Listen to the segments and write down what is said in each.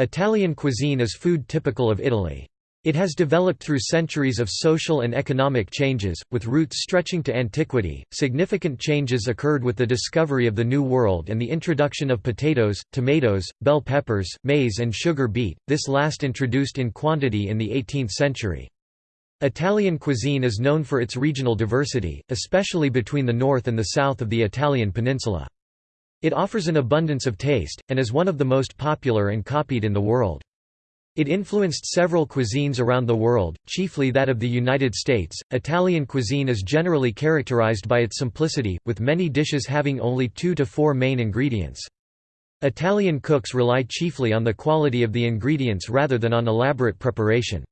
Italian cuisine is food typical of Italy. It has developed through centuries of social and economic changes, with roots stretching to antiquity. Significant changes occurred with the discovery of the New World and the introduction of potatoes, tomatoes, bell peppers, maize, and sugar beet, this last introduced in quantity in the 18th century. Italian cuisine is known for its regional diversity, especially between the north and the south of the Italian peninsula. It offers an abundance of taste, and is one of the most popular and copied in the world. It influenced several cuisines around the world, chiefly that of the United States. Italian cuisine is generally characterized by its simplicity, with many dishes having only two to four main ingredients. Italian cooks rely chiefly on the quality of the ingredients rather than on elaborate preparation.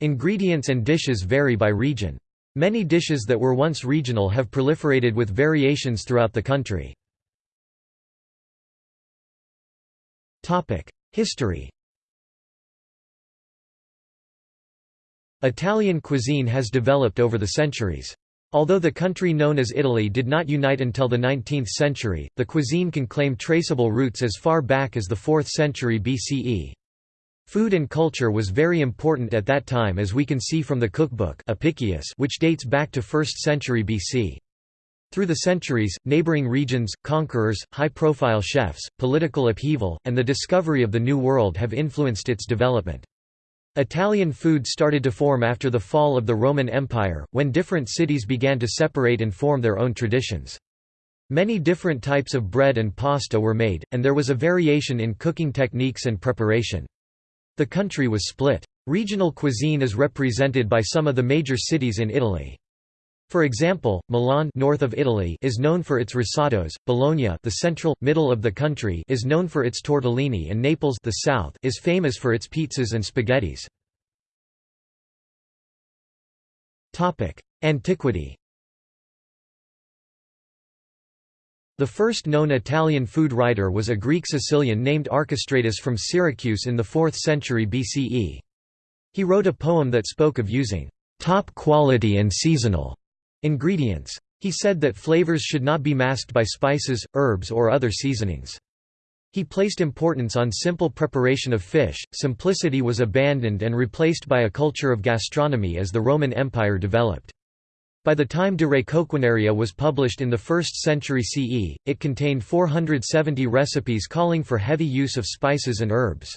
Ingredients and dishes vary by region. Many dishes that were once regional have proliferated with variations throughout the country. History Italian cuisine has developed over the centuries. Although the country known as Italy did not unite until the 19th century, the cuisine can claim traceable roots as far back as the 4th century BCE. Food and culture was very important at that time as we can see from the cookbook Apicius which dates back to 1st century BC. Through the centuries, neighboring regions, conquerors, high-profile chefs, political upheaval, and the discovery of the New World have influenced its development. Italian food started to form after the fall of the Roman Empire, when different cities began to separate and form their own traditions. Many different types of bread and pasta were made, and there was a variation in cooking techniques and preparation. The country was split. Regional cuisine is represented by some of the major cities in Italy. For example, Milan north of Italy is known for its risottos, Bologna the central, middle of the country is known for its tortellini and Naples the south is famous for its pizzas and spaghettis. Antiquity The first known Italian food writer was a Greek Sicilian named Archestratus from Syracuse in the 4th century BCE. He wrote a poem that spoke of using top quality and seasonal Ingredients. He said that flavors should not be masked by spices, herbs or other seasonings. He placed importance on simple preparation of fish, simplicity was abandoned and replaced by a culture of gastronomy as the Roman Empire developed. By the time De Re Coquinaria was published in the 1st century CE, it contained 470 recipes calling for heavy use of spices and herbs.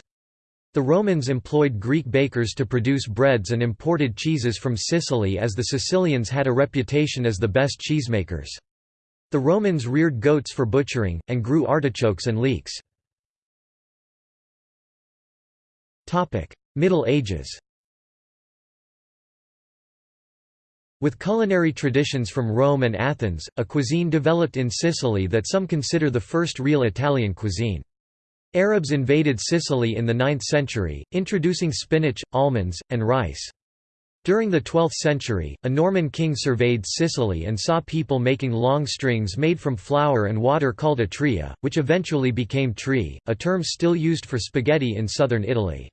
The Romans employed Greek bakers to produce breads and imported cheeses from Sicily as the Sicilians had a reputation as the best cheesemakers. The Romans reared goats for butchering, and grew artichokes and leeks. Middle Ages With culinary traditions from Rome and Athens, a cuisine developed in Sicily that some consider the first real Italian cuisine. Arabs invaded Sicily in the 9th century, introducing spinach, almonds, and rice. During the 12th century, a Norman king surveyed Sicily and saw people making long strings made from flour and water called a atriya, which eventually became trii, a term still used for spaghetti in southern Italy.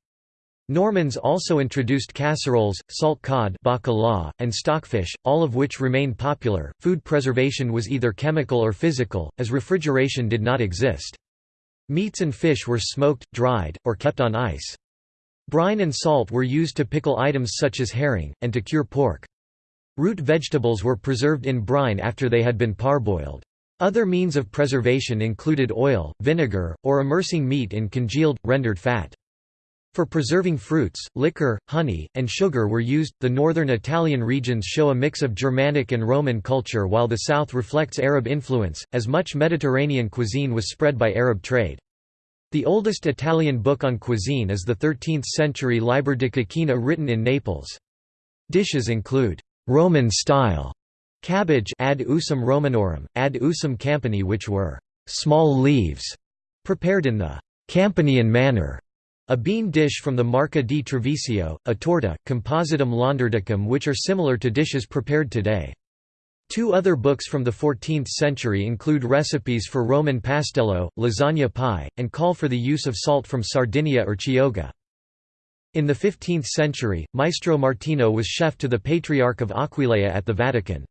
Normans also introduced casseroles, salt cod bacala, and stockfish, all of which remained popular. Food preservation was either chemical or physical, as refrigeration did not exist. Meats and fish were smoked, dried, or kept on ice. Brine and salt were used to pickle items such as herring, and to cure pork. Root vegetables were preserved in brine after they had been parboiled. Other means of preservation included oil, vinegar, or immersing meat in congealed, rendered fat. For preserving fruits, liquor, honey, and sugar were used. The northern Italian regions show a mix of Germanic and Roman culture while the south reflects Arab influence, as much Mediterranean cuisine was spread by Arab trade. The oldest Italian book on cuisine is the 13th-century Liber de Coquina written in Naples. Dishes include Roman-style cabbage ad usum Romanorum, ad usum campani which were small leaves, prepared in the Campanian manner. A bean dish from the Marca di Treviso, a torta, compositum launderdicum which are similar to dishes prepared today. Two other books from the 14th century include recipes for Roman pastello, lasagna pie, and call for the use of salt from Sardinia or Chioggia. In the 15th century, Maestro Martino was chef to the Patriarch of Aquileia at the Vatican.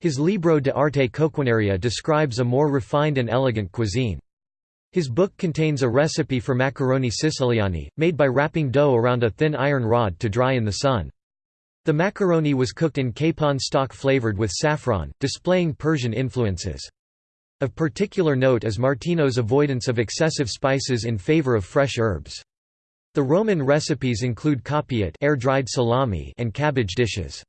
His Libro de Arte Coquinaria describes a more refined and elegant cuisine. His book contains a recipe for macaroni siciliani, made by wrapping dough around a thin iron rod to dry in the sun. The macaroni was cooked in capon stock flavored with saffron, displaying Persian influences. Of particular note is Martino's avoidance of excessive spices in favor of fresh herbs. The Roman recipes include capiate air-dried salami and cabbage dishes.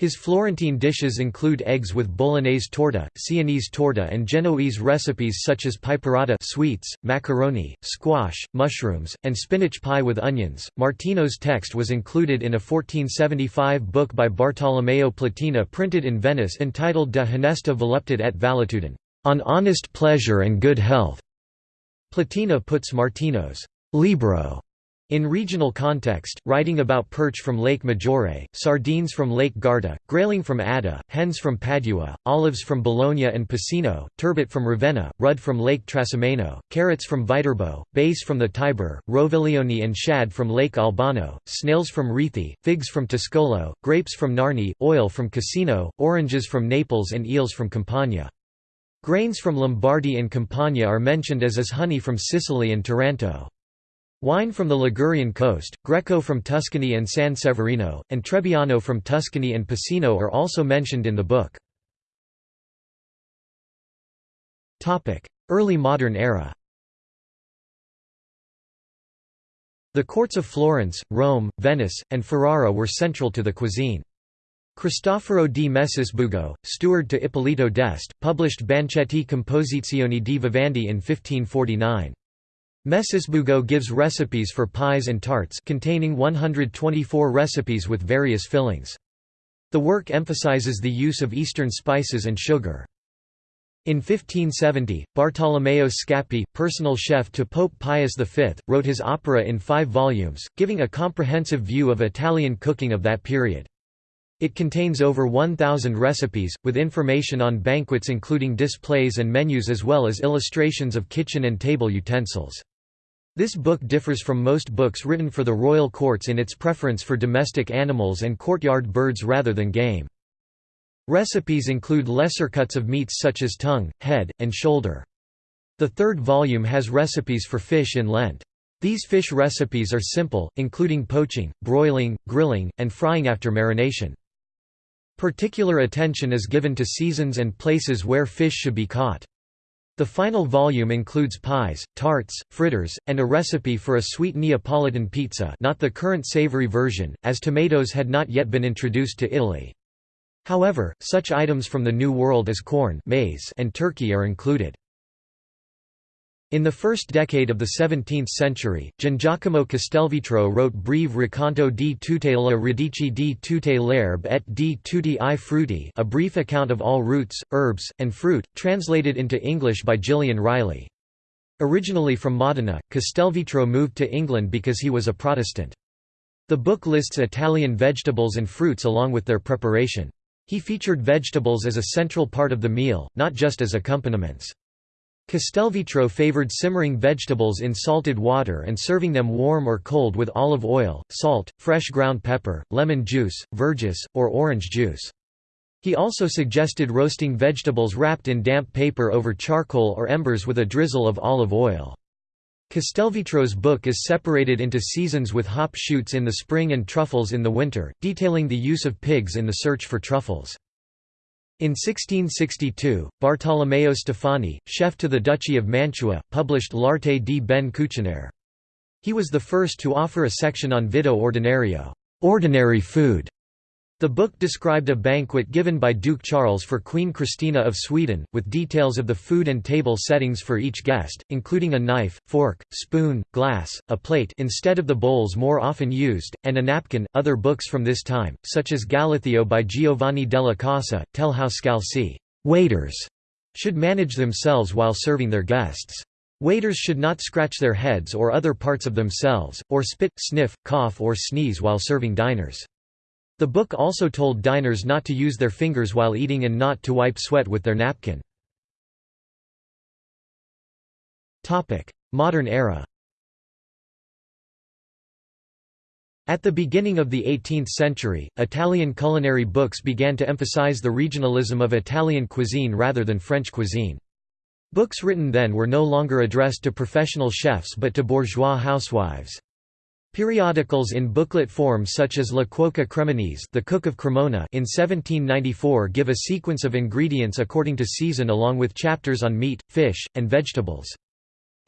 His Florentine dishes include eggs with bolognese torta, Sienese torta and Genoese recipes such as piperata sweets, macaroni, squash, mushrooms, and spinach pie with onions. Martino's text was included in a 1475 book by Bartolomeo Platina printed in Venice entitled De Honesta Voluptate et Valetudine, on honest pleasure and good health. Platina puts Martino's libro in regional context, writing about perch from Lake Maggiore, sardines from Lake Garda, grayling from Adda, hens from Padua, olives from Bologna and Piceno, turbot from Ravenna, rudd from Lake Trasimeno, carrots from Viterbo, base from the Tiber, roviglione and shad from Lake Albano, snails from Rieti, figs from Toscolo, grapes from Narni, oil from Cassino, oranges from Naples and eels from Campania. Grains from Lombardy and Campania are mentioned as is honey from Sicily and Taranto. Wine from the Ligurian coast, Greco from Tuscany and San Severino, and Trebbiano from Tuscany and Piceno are also mentioned in the book. Early modern era The courts of Florence, Rome, Venice, and Ferrara were central to the cuisine. Cristoforo di Messisbugo, steward to Ippolito d'Este, published Banchetti Composizioni di Vivande in 1549. Messisbugo gives recipes for pies and tarts containing 124 recipes with various fillings. The work emphasizes the use of Eastern spices and sugar. In 1570, Bartolomeo Scappi, personal chef to Pope Pius V, wrote his opera in five volumes, giving a comprehensive view of Italian cooking of that period. It contains over 1,000 recipes, with information on banquets including displays and menus as well as illustrations of kitchen and table utensils. This book differs from most books written for the royal courts in its preference for domestic animals and courtyard birds rather than game. Recipes include lesser cuts of meats such as tongue, head, and shoulder. The third volume has recipes for fish in Lent. These fish recipes are simple, including poaching, broiling, grilling, and frying after marination. Particular attention is given to seasons and places where fish should be caught. The final volume includes pies, tarts, fritters, and a recipe for a sweet Neapolitan pizza not the current savory version, as tomatoes had not yet been introduced to Italy. However, such items from the New World as corn maize and turkey are included. In the first decade of the 17th century, Giangiacomo Castelvetro wrote Breve racconto di tutte le radici di tutte l'erbe et di tutti i frutti a brief account of all roots, herbs, and fruit, translated into English by Gillian Riley. Originally from Modena, Castelvetro moved to England because he was a Protestant. The book lists Italian vegetables and fruits along with their preparation. He featured vegetables as a central part of the meal, not just as accompaniments. Castelvetro favored simmering vegetables in salted water and serving them warm or cold with olive oil, salt, fresh ground pepper, lemon juice, verjuice, or orange juice. He also suggested roasting vegetables wrapped in damp paper over charcoal or embers with a drizzle of olive oil. Castelvetro's book is separated into seasons with hop shoots in the spring and truffles in the winter, detailing the use of pigs in the search for truffles. In 1662, Bartolomeo Stefani, chef to the Duchy of Mantua, published L'arte di ben cucinare. He was the first to offer a section on vitto ordinario ordinary food", the book described a banquet given by Duke Charles for Queen Christina of Sweden, with details of the food and table settings for each guest, including a knife, fork, spoon, glass, a plate instead of the bowls more often used, and a napkin. Other books from this time, such as Galatheo by Giovanni della Casa, tell how scalci waiters should manage themselves while serving their guests. Waiters should not scratch their heads or other parts of themselves, or spit, sniff, cough or sneeze while serving diners. The book also told diners not to use their fingers while eating and not to wipe sweat with their napkin. Modern era At the beginning of the 18th century, Italian culinary books began to emphasize the regionalism of Italian cuisine rather than French cuisine. Books written then were no longer addressed to professional chefs but to bourgeois housewives. Periodicals in booklet form such as La Cuoca Cremonese the Cook of Cremona in 1794 give a sequence of ingredients according to season along with chapters on meat, fish, and vegetables.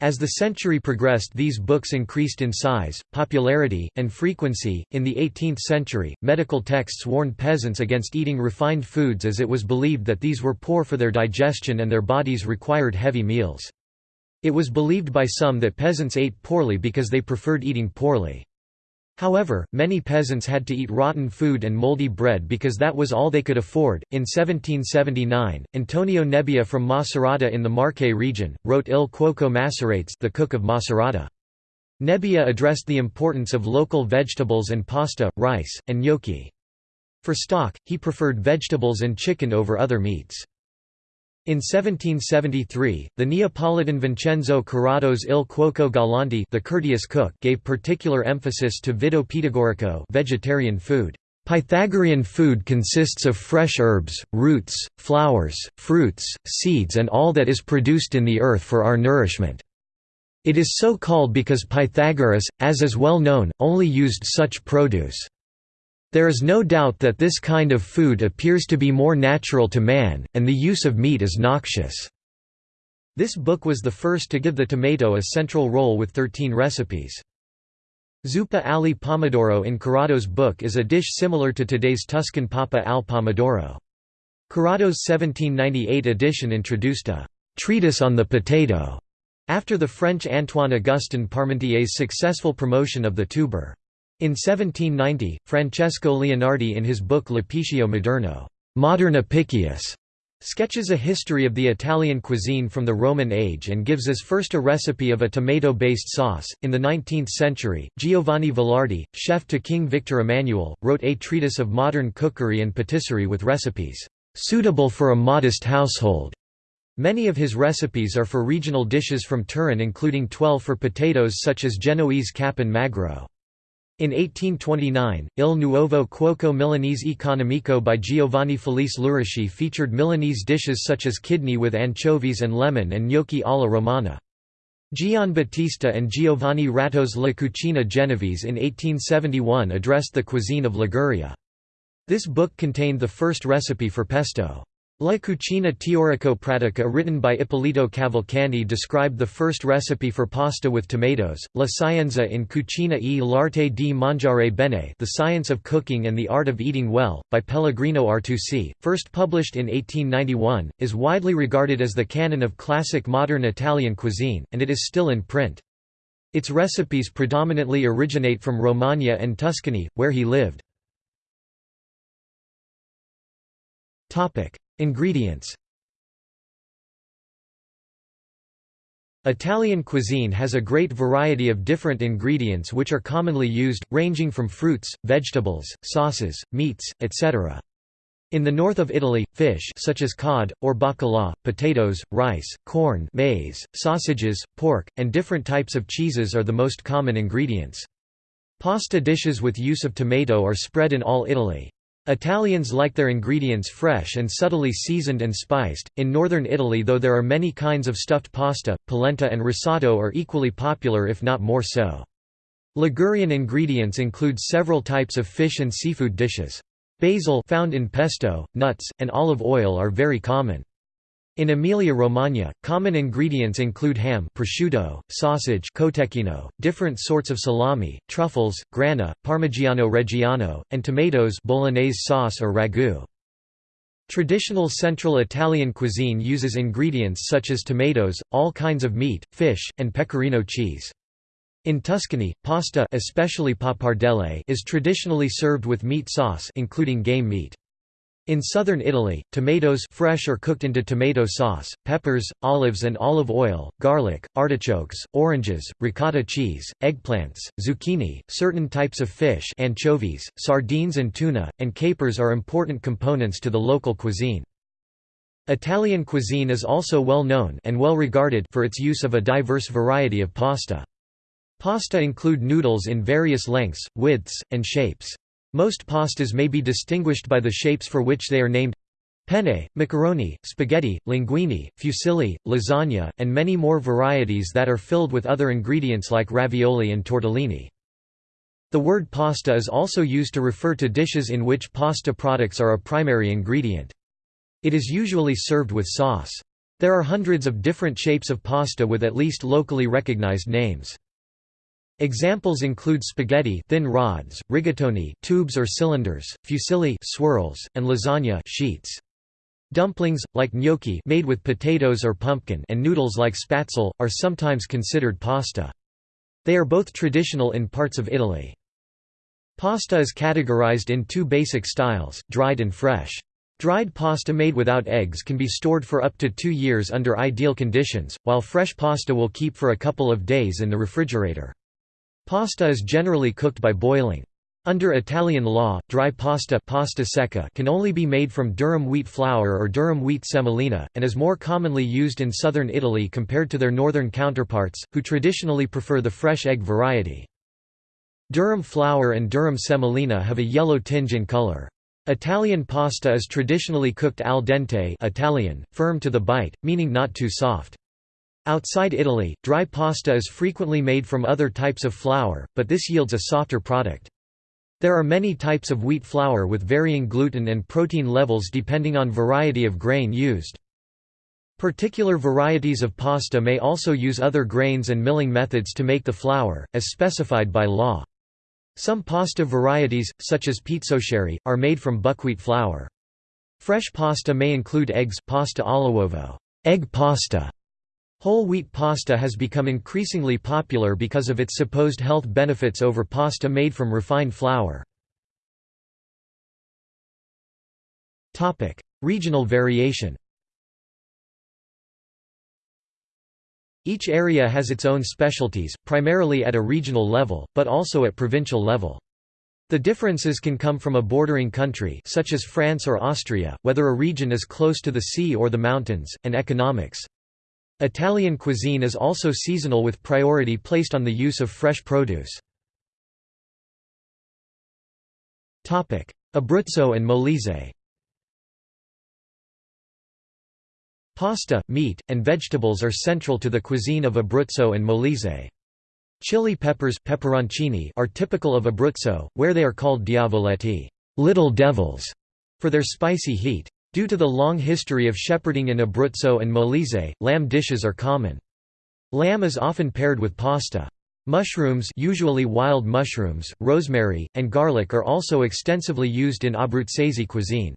As the century progressed these books increased in size, popularity, and frequency. In the 18th century, medical texts warned peasants against eating refined foods as it was believed that these were poor for their digestion and their bodies required heavy meals. It was believed by some that peasants ate poorly because they preferred eating poorly. However, many peasants had to eat rotten food and moldy bread because that was all they could afford. In 1779, Antonio Nebbia from Macerata in the Marche region, wrote Il Cuoco Maceratese the Cook of Macerata. Nebbia addressed the importance of local vegetables and pasta, rice, and gnocchi. For stock, he preferred vegetables and chicken over other meats. In 1773, the Neapolitan Vincenzo Corrado's Il Cuoco Galante the courteous cook gave particular emphasis to Vitto Pitagorico vegetarian food. Pythagorean food consists of fresh herbs, roots, flowers, fruits, seeds and all that is produced in the earth for our nourishment. It is so called because Pythagoras, as is well known, only used such produce. There is no doubt that this kind of food appears to be more natural to man, and the use of meat is noxious. This book was the first to give the tomato a central role with 13 recipes. Zuppa ali pomodoro in Corrado's book is a dish similar to today's Tuscan pappa al pomodoro. Corrado's 1798 edition introduced a «treatise on the potato» after the French Antoine Augustin Parmentier's successful promotion of the tuber. In 1790, Francesco Leonardi in his book L'Apicio Moderno Modern Apicius", sketches a history of the Italian cuisine from the Roman age and gives as first a recipe of a tomato-based sauce. In the 19th century, Giovanni Vallardi, chef to King Victor Emmanuel, wrote a treatise of modern cookery and patisserie with recipes suitable for a modest household. Many of his recipes are for regional dishes from Turin including 12 for potatoes such as Genoese cappon magro. In 1829, Il Nuovo Cuoco Milanese Economico by Giovanni Felice Luraschi featured Milanese dishes such as kidney with anchovies and lemon and gnocchi alla romana. Gian Battista and Giovanni Ratto's La Cucina Genovese in 1871 addressed the cuisine of Liguria. This book contained the first recipe for pesto. La Cucina Teorico-Pratica written by Ippolito Cavalcanti described the first recipe for pasta with tomatoes, La Scienza in Cucina e l'arte di mangiare bene The Science of Cooking and the Art of Eating Well, by Pellegrino Artusi, first published in 1891, is widely regarded as the canon of classic modern Italian cuisine, and it is still in print. Its recipes predominantly originate from Romagna and Tuscany, where he lived. Ingredients Italian cuisine has a great variety of different ingredients which are commonly used, ranging from fruits, vegetables, sauces, meats, etc. In the north of Italy, fish such as cod, or bacala, potatoes, rice, corn maize, sausages, pork, and different types of cheeses are the most common ingredients. Pasta dishes with use of tomato are spread in all Italy. Italians like their ingredients fresh and subtly seasoned and spiced. In northern Italy, though there are many kinds of stuffed pasta, polenta and risotto are equally popular if not more so. Ligurian ingredients include several types of fish and seafood dishes. Basil found in pesto, nuts, and olive oil are very common. In Emilia-Romagna, common ingredients include ham prosciutto, sausage cotechino, different sorts of salami, truffles, grana, parmigiano reggiano, and tomatoes bolognese sauce or ragu. Traditional Central Italian cuisine uses ingredients such as tomatoes, all kinds of meat, fish, and pecorino cheese. In Tuscany, pasta especially pappardelle is traditionally served with meat sauce including game meat. In southern Italy, tomatoes fresh or cooked into tomato sauce, peppers, olives and olive oil, garlic, artichokes, oranges, ricotta cheese, eggplants, zucchini, certain types of fish anchovies, sardines and tuna, and capers are important components to the local cuisine. Italian cuisine is also well known and well regarded for its use of a diverse variety of pasta. Pasta include noodles in various lengths, widths, and shapes. Most pastas may be distinguished by the shapes for which they are named. Penne, macaroni, spaghetti, linguine, fusilli, lasagna, and many more varieties that are filled with other ingredients like ravioli and tortellini. The word pasta is also used to refer to dishes in which pasta products are a primary ingredient. It is usually served with sauce. There are hundreds of different shapes of pasta with at least locally recognized names. Examples include spaghetti thin rods, rigatoni tubes or cylinders, fusilli swirls, and lasagna sheets. Dumplings, like gnocchi made with potatoes or pumpkin and noodles like spaetzle, are sometimes considered pasta. They are both traditional in parts of Italy. Pasta is categorized in two basic styles, dried and fresh. Dried pasta made without eggs can be stored for up to two years under ideal conditions, while fresh pasta will keep for a couple of days in the refrigerator. Pasta is generally cooked by boiling. Under Italian law, dry pasta, pasta secca can only be made from durum wheat flour or durum wheat semolina, and is more commonly used in southern Italy compared to their northern counterparts, who traditionally prefer the fresh egg variety. Durum flour and durum semolina have a yellow tinge in color. Italian pasta is traditionally cooked al dente Italian, firm to the bite, meaning not too soft. Outside Italy, dry pasta is frequently made from other types of flour, but this yields a softer product. There are many types of wheat flour with varying gluten and protein levels depending on variety of grain used. Particular varieties of pasta may also use other grains and milling methods to make the flour, as specified by law. Some pasta varieties, such as pizzoccheri, are made from buckwheat flour. Fresh pasta may include eggs pasta all'uovo, egg pasta, Whole wheat pasta has become increasingly popular because of its supposed health benefits over pasta made from refined flour. Regional variation Each area has its own specialties, primarily at a regional level, but also at provincial level. The differences can come from a bordering country such as France or Austria, whether a region is close to the sea or the mountains, and economics. Italian cuisine is also seasonal with priority placed on the use of fresh produce. Abruzzo and Molise Pasta, meat, and vegetables are central to the cuisine of Abruzzo and Molise. Chili peppers pepperoncini are typical of Abruzzo, where they are called diavoletti little devils", for their spicy heat. Due to the long history of shepherding in Abruzzo and Molise, lamb dishes are common. Lamb is often paired with pasta. Mushrooms usually wild mushrooms, rosemary, and garlic are also extensively used in Abruzzese cuisine.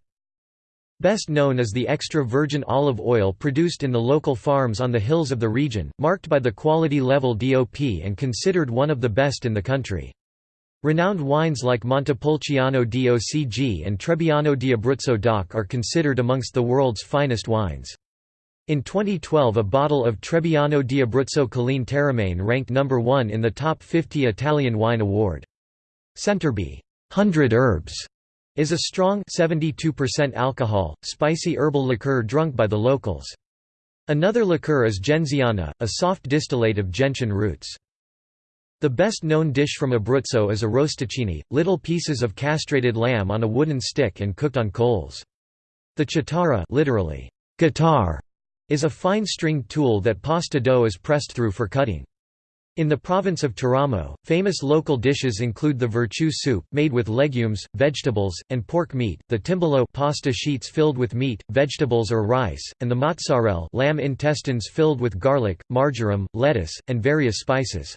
Best known is the extra virgin olive oil produced in the local farms on the hills of the region, marked by the quality level DOP and considered one of the best in the country. Renowned wines like Montepulciano DOCG and Trebbiano di Abruzzo DOC are considered amongst the world's finest wines. In 2012 a bottle of Trebbiano di Abruzzo Colline Teramane ranked number 1 in the Top 50 Italian Wine Award. Centerbe 100 Herbs is a strong 72% alcohol, spicy herbal liqueur drunk by the locals. Another liqueur is genziana, a soft distillate of gentian roots. The best known dish from Abruzzo is arrosticini, little pieces of castrated lamb on a wooden stick and cooked on coals. The chitarra literally, guitar, is a fine stringed tool that pasta dough is pressed through for cutting. In the province of Teramo, famous local dishes include the virtù soup, made with legumes, vegetables, and pork meat, the timballo pasta sheets filled with meat, vegetables or rice, and the mazzarelle lamb intestines filled with garlic, marjoram, lettuce, and various spices.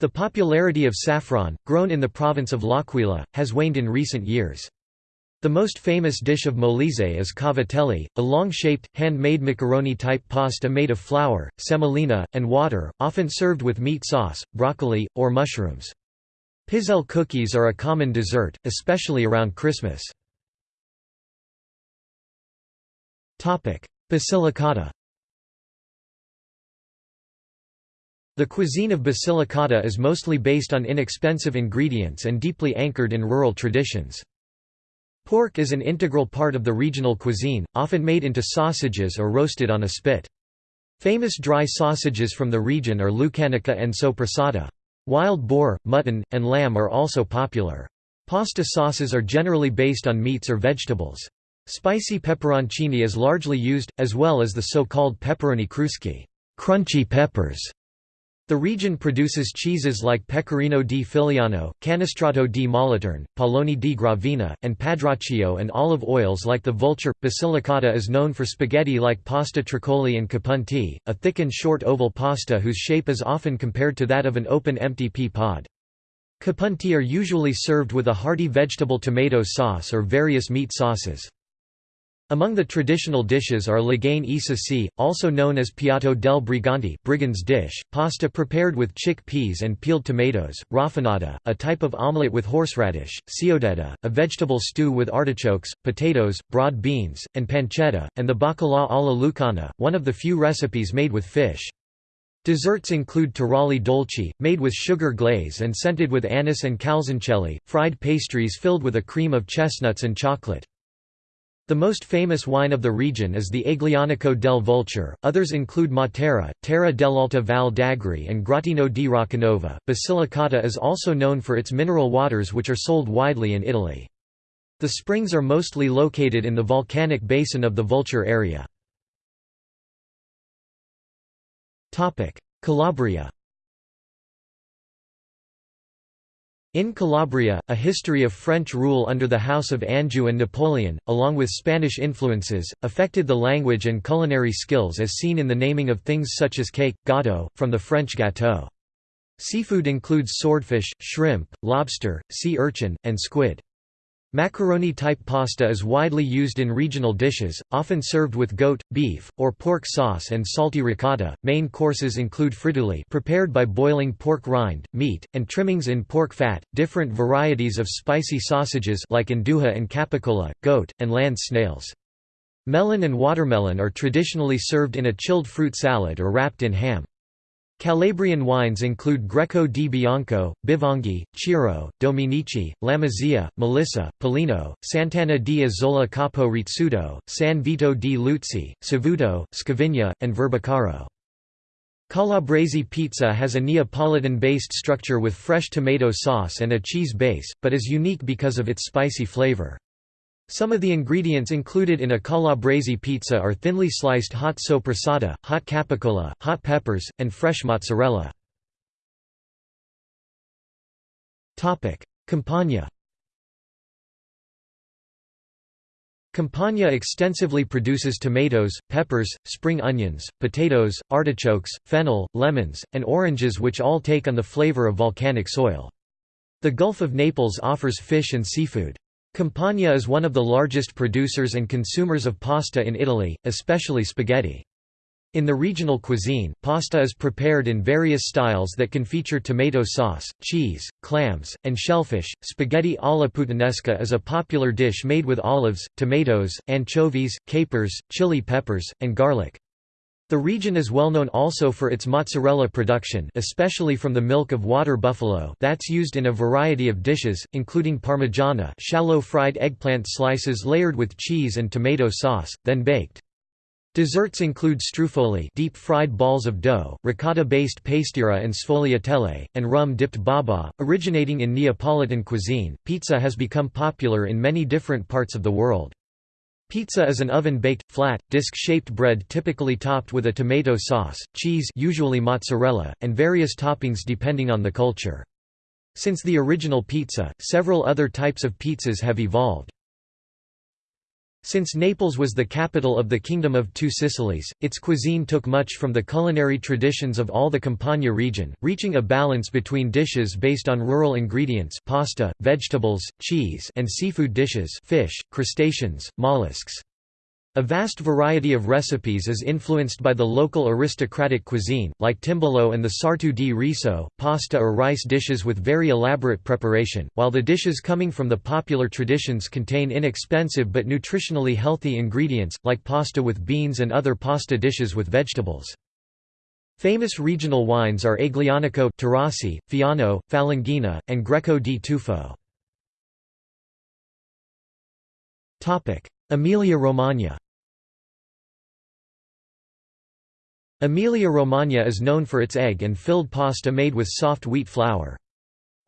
The popularity of saffron, grown in the province of L'Aquila, has waned in recent years. The most famous dish of Molise is cavatelli, a long-shaped, hand-made macaroni-type pasta made of flour, semolina, and water, often served with meat sauce, broccoli, or mushrooms. Pizzelle cookies are a common dessert, especially around Christmas. Basilicata The cuisine of Basilicata is mostly based on inexpensive ingredients and deeply anchored in rural traditions. Pork is an integral part of the regional cuisine, often made into sausages or roasted on a spit. Famous dry sausages from the region are lucanica and sopressata. Wild boar, mutton, and lamb are also popular. Pasta sauces are generally based on meats or vegetables. Spicy pepperoncini is largely used, as well as the so-called peperoni cruschi crunchy peppers". The region produces cheeses like Pecorino di Filiano, Canestrato di Moliterno, Pallone di Gravina, and Padraccio and olive oils like the Vulture. Basilicata is known for spaghetti like pasta tricoli and capunti, a thick and short oval pasta whose shape is often compared to that of an open empty pea pod. Capunti are usually served with a hearty vegetable tomato sauce or various meat sauces. Among the traditional dishes are Lagane Isasi, also known as Piatto del Brigante brigand's dish, pasta prepared with chickpeas and peeled tomatoes, rafanata, a type of omelette with horseradish, ciaudedda, a vegetable stew with artichokes, potatoes, broad beans, and pancetta, and the bacala alla lucana, one of the few recipes made with fish. Desserts include taralli dolci, made with sugar glaze and scented with anise and calzoncelli, fried pastries filled with a cream of chestnuts and chocolate. The most famous wine of the region is the Aglianico del Vulture, others include Matera, Terra dell'Alta Val d'Agri and Grottino di Roccanova. Basilicata is also known for its mineral waters which are sold widely in Italy. The springs are mostly located in the volcanic basin of the Vulture area. Calabria In Calabria, a history of French rule under the House of Anjou and Napoleon, along with Spanish influences, affected the language and culinary skills as seen in the naming of things such as cake, gattò, from the French gâteau. Seafood includes swordfish, shrimp, lobster, sea urchin, and squid. Macaroni-type pasta is widely used in regional dishes, often served with goat, beef, or pork sauce and salty ricotta. Main courses include frittuli prepared by boiling pork rind, meat, and trimmings in pork fat, different varieties of spicy sausages like 'nduja and capicola, goat, and land snails. Melon and watermelon are traditionally served in a chilled fruit salad or wrapped in ham. Calabrian wines include Greco di Bianco, Bivongi, Ciro, Dominici, Lamezia, Melissa, Pollino, Sant'Anna di Isola Capo Rizzuto, San Vito di Luzzi, Savuto, Scavigna, and Verbicaro. Calabrese pizza has a Neapolitan-based structure with fresh tomato sauce and a cheese base, but is unique because of its spicy flavor. Some of the ingredients included in a calabrese pizza are thinly sliced hot soppressata, hot capicola, hot peppers, and fresh mozzarella. Campania Campania extensively produces tomatoes, peppers, spring onions, potatoes, artichokes, fennel, lemons, and oranges which all take on the flavor of volcanic soil. The Gulf of Naples offers fish and seafood. Campania is one of the largest producers and consumers of pasta in Italy, especially spaghetti. In the regional cuisine, pasta is prepared in various styles that can feature tomato sauce, cheese, clams, and shellfish. Spaghetti alla puttanesca is a popular dish made with olives, tomatoes, anchovies, capers, chili peppers, and garlic. The region is well known also for its mozzarella production especially from the milk of water buffalo that's used in a variety of dishes, including parmigiana shallow fried eggplant slices layered with cheese and tomato sauce, then baked. Desserts include struffoli deep-fried balls of dough, ricotta-based pastiera and sfogliatelle, and rum-dipped baba. Originating in Neapolitan cuisine, pizza has become popular in many different parts of the world. Pizza is an oven-baked, flat, disc-shaped bread typically topped with a tomato sauce, cheese usually mozzarella, and various toppings depending on the culture. Since the original pizza, several other types of pizzas have evolved. Since Naples was the capital of the Kingdom of Two Sicilies, its cuisine took much from the culinary traditions of all the Campania region, reaching a balance between dishes based on rural ingredients pasta, vegetables, cheese and seafood dishes fish, crustaceans, mollusks. A vast variety of recipes is influenced by the local aristocratic cuisine, like timballo and the sartu di riso, pasta or rice dishes with very elaborate preparation, while the dishes coming from the popular traditions contain inexpensive but nutritionally healthy ingredients, like pasta with beans and other pasta dishes with vegetables. Famous regional wines are Aglianico Taurasi, Fiano, Falanghina, and Greco di Tufo. Emilia-Romagna Emilia-Romagna is known for its egg and filled pasta made with soft wheat flour.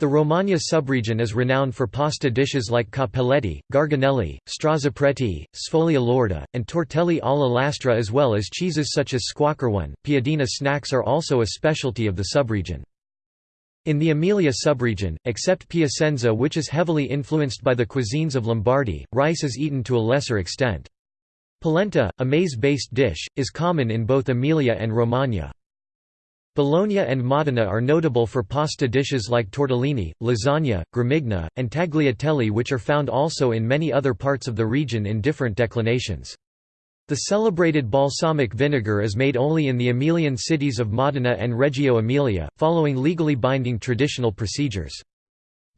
The Romagna subregion is renowned for pasta dishes like cappelletti, garganelli, strozzapreti, sfoglia lorda, and tortelli alla lastra as well as cheeses such as squacquerone. Piadina snacks are also a specialty of the subregion. In the Emilia subregion, except Piacenza which is heavily influenced by the cuisines of Lombardy, rice is eaten to a lesser extent. Polenta, a maize-based dish, is common in both Emilia and Romagna. Bologna and Modena are notable for pasta dishes like tortellini, lasagna, gramigna, and tagliatelle which are found also in many other parts of the region in different declinations. The celebrated balsamic vinegar is made only in the Emilian cities of Modena and Reggio Emilia, following legally binding traditional procedures.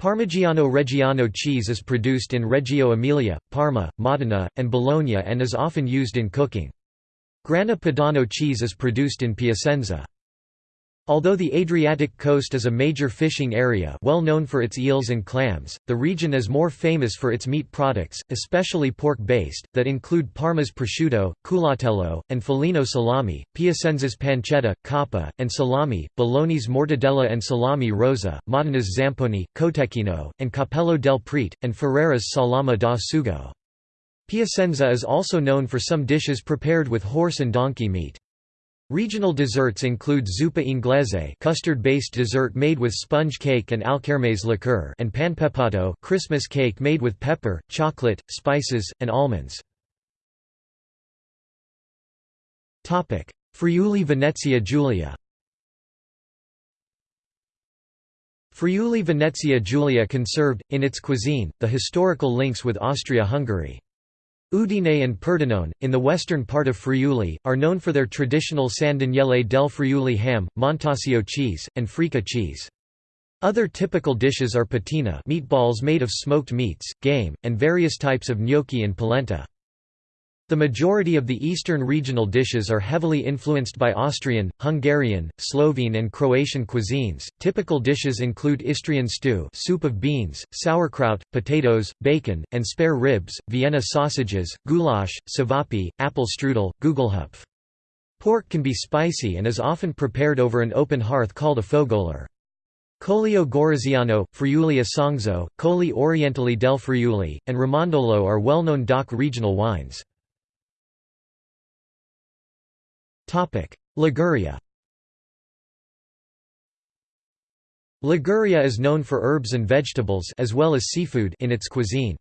Parmigiano Reggiano cheese is produced in Reggio Emilia, Parma, Modena, and Bologna and is often used in cooking. Grana Padano cheese is produced in Piacenza. Although the Adriatic coast is a major fishing area well known for its eels and clams, the region is more famous for its meat products, especially pork-based, that include Parma's prosciutto, culatello, and Foligno salami, Piacenza's pancetta, coppa, and salami, Bologna's mortadella and salami rosa, Modena's zamponi, cotechino, and Capello del Prete, and Ferrara's salama da sugo. Piacenza is also known for some dishes prepared with horse and donkey meat. Regional desserts include zuppa inglese custard-based dessert made with sponge cake and alkermes liqueur and panpepato Christmas cake made with pepper, chocolate, spices, and almonds. Topic: Friuli Venezia Giulia Friuli Venezia Giulia conserved, in its cuisine, the historical links with Austria-Hungary. Udine and Pordenone, in the western part of Friuli, are known for their traditional San Daniele del Friuli ham, Montasio cheese, and Freca cheese. Other typical dishes are pitina meatballs made of smoked meats, game, and various types of gnocchi and polenta. The majority of the eastern regional dishes are heavily influenced by Austrian, Hungarian, Slovene and Croatian cuisines. Typical dishes include Istrian stew, soup of beans, sauerkraut, potatoes, bacon, and spare ribs, Vienna sausages, goulash, cevapi, apple strudel, gugelhupf. Pork can be spicy and is often prepared over an open hearth called a fogolar. Collio Goriziano, Friuli Isonzo, Colli Orientali del Friuli, and Ramandolo are well-known DOC regional wines. Liguria Liguria is known for herbs and vegetables as well as seafood in its cuisine.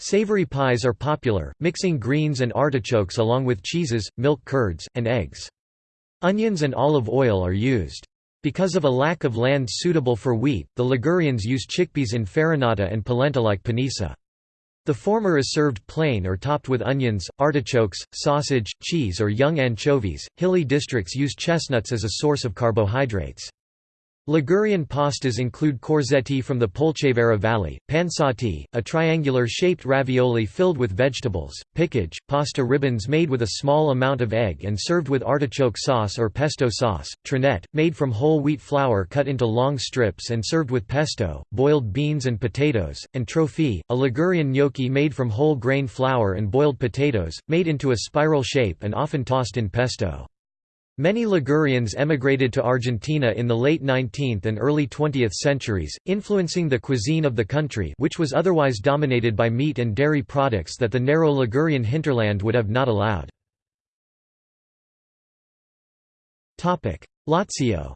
Savory pies are popular, mixing greens and artichokes along with cheeses, milk curds, and eggs. Onions and olive oil are used. Because of a lack of land suitable for wheat, the Ligurians use chickpeas in farinata and polenta like panissa. The former is served plain or topped with onions, artichokes, sausage, cheese or young anchovies. Hilly districts use chestnuts as a source of carbohydrates. Ligurian pastas include corzetti from the Polcevera Valley, pansotti, a triangular-shaped ravioli filled with vegetables, piccage, pasta ribbons made with a small amount of egg and served with artichoke sauce or pesto sauce, trinette, made from whole wheat flour cut into long strips and served with pesto, boiled beans and potatoes, and trofie, a Ligurian gnocchi made from whole grain flour and boiled potatoes, made into a spiral shape and often tossed in pesto. Many Ligurians emigrated to Argentina in the late 19th and early 20th centuries, influencing the cuisine of the country which was otherwise dominated by meat and dairy products that the narrow Ligurian hinterland would have not allowed. Lazio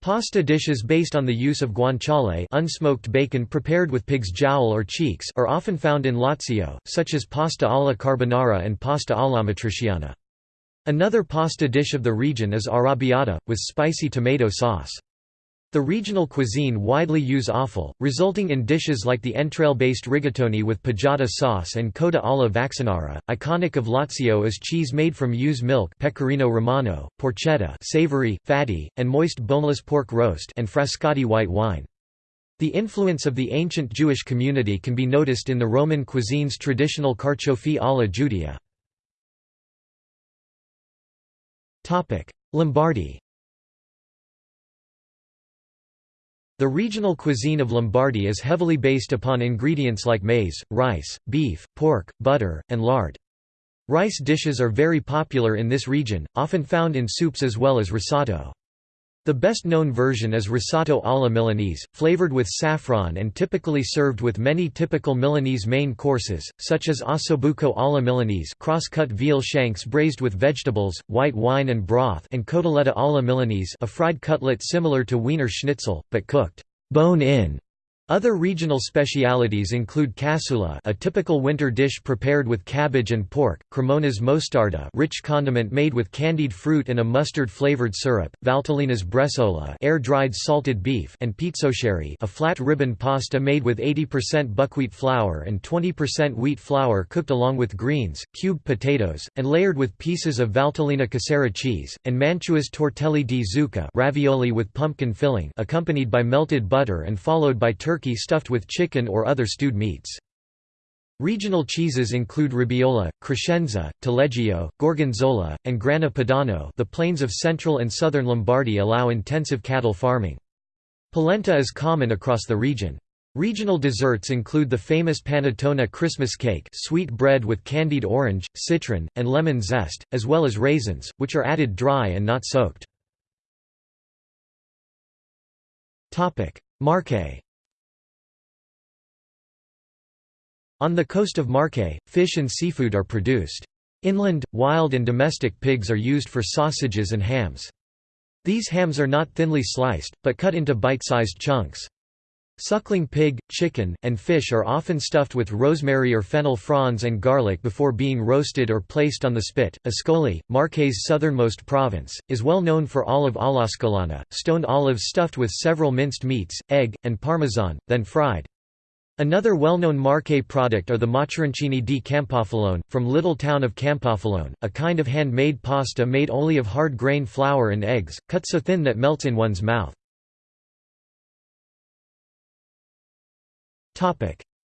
Pasta dishes based on the use of guanciale unsmoked bacon prepared with pig's jowl or cheeks are often found in Lazio, such as pasta alla carbonara and pasta alla matriciana. Another pasta dish of the region is arrabbiata, with spicy tomato sauce. The regional cuisine widely use offal, resulting in dishes like the entrail-based rigatoni with pajata sauce and coda alla vaccinara. Iconic of Lazio is cheese made from ewe's milk pecorino romano, porchetta savory, fatty, and moist boneless pork roast and frascati white wine. The influence of the ancient Jewish community can be noticed in the Roman cuisine's traditional carciofi alla giudia. Lombardy The regional cuisine of Lombardy is heavily based upon ingredients like maize, rice, beef, pork, butter, and lard. Rice dishes are very popular in this region, often found in soups as well as risotto. The best-known version is risotto alla Milanese, flavored with saffron and typically served with many typical Milanese main courses, such as ossobuco alla Milanese cross-cut veal shanks braised with vegetables, white wine and broth and cotoletta alla Milanese a fried cutlet similar to Wiener Schnitzel, but cooked bone-in other regional specialities include cassoeula a typical winter dish prepared with cabbage and pork, cremona's mostarda rich condiment made with candied fruit and a mustard-flavored syrup, valtellina's bresaola air-dried salted beef and pizzoccheri a flat ribbon pasta made with 80% buckwheat flour and 20% wheat flour cooked along with greens, cubed potatoes, and layered with pieces of valtellina casera cheese, and Mantua's tortelli di zucca ravioli with pumpkin filling accompanied by melted butter and followed by turkey turkey stuffed with chicken or other stewed meats. Regional cheeses include Robiola, Crescenza, Taleggio, Gorgonzola, and Grana Padano the plains of central and southern Lombardy allow intensive cattle farming. Polenta is common across the region. Regional desserts include the famous panettone Christmas cake sweet bread with candied orange, citron, and lemon zest, as well as raisins, which are added dry and not soaked. Marche On the coast of Marche, fish and seafood are produced. Inland, wild and domestic pigs are used for sausages and hams. These hams are not thinly sliced, but cut into bite-sized chunks. Suckling pig, chicken, and fish are often stuffed with rosemary or fennel fronds and garlic before being roasted or placed on the spit. Ascoli, Marche's southernmost province, is well known for olive all'ascolana, stoned olives stuffed with several minced meats, egg, and parmesan, then fried. Another well-known Marche product are the maccheroncini di Campofilone, from little town of Campofilone, a kind of hand-made pasta made only of hard grain flour and eggs, cut so thin that melts in one's mouth.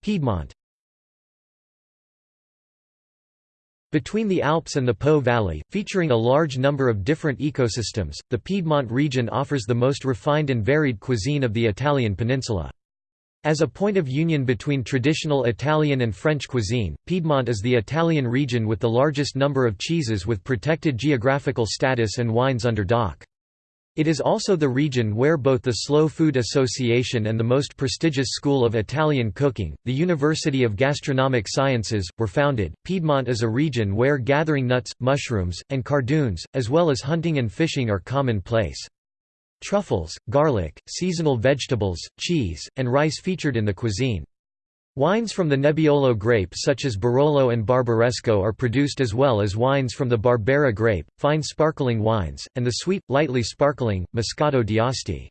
Piedmont Between the Alps and the Po Valley, featuring a large number of different ecosystems, the Piedmont region offers the most refined and varied cuisine of the Italian peninsula. As a point of union between traditional Italian and French cuisine, Piedmont is the Italian region with the largest number of cheeses with protected geographical status and wines under DOC. It is also the region where both the Slow Food Association and the most prestigious school of Italian cooking, the University of Gastronomic Sciences, were founded. Piedmont is a region where gathering nuts, mushrooms, and cardoons, as well as hunting and fishing are commonplace. Truffles, garlic, seasonal vegetables, cheese, and rice featured in the cuisine. Wines from the Nebbiolo grape such as Barolo and Barbaresco are produced as well as wines from the Barbera grape, fine sparkling wines, and the sweet, lightly sparkling, Moscato d'Asti.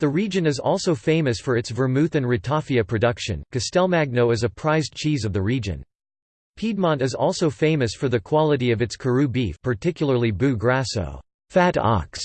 The region is also famous for its vermouth and ratafia production. Castelmagno is a prized cheese of the region. Piedmont is also famous for the quality of its Carrù beef particularly Bue Grasso fat ox",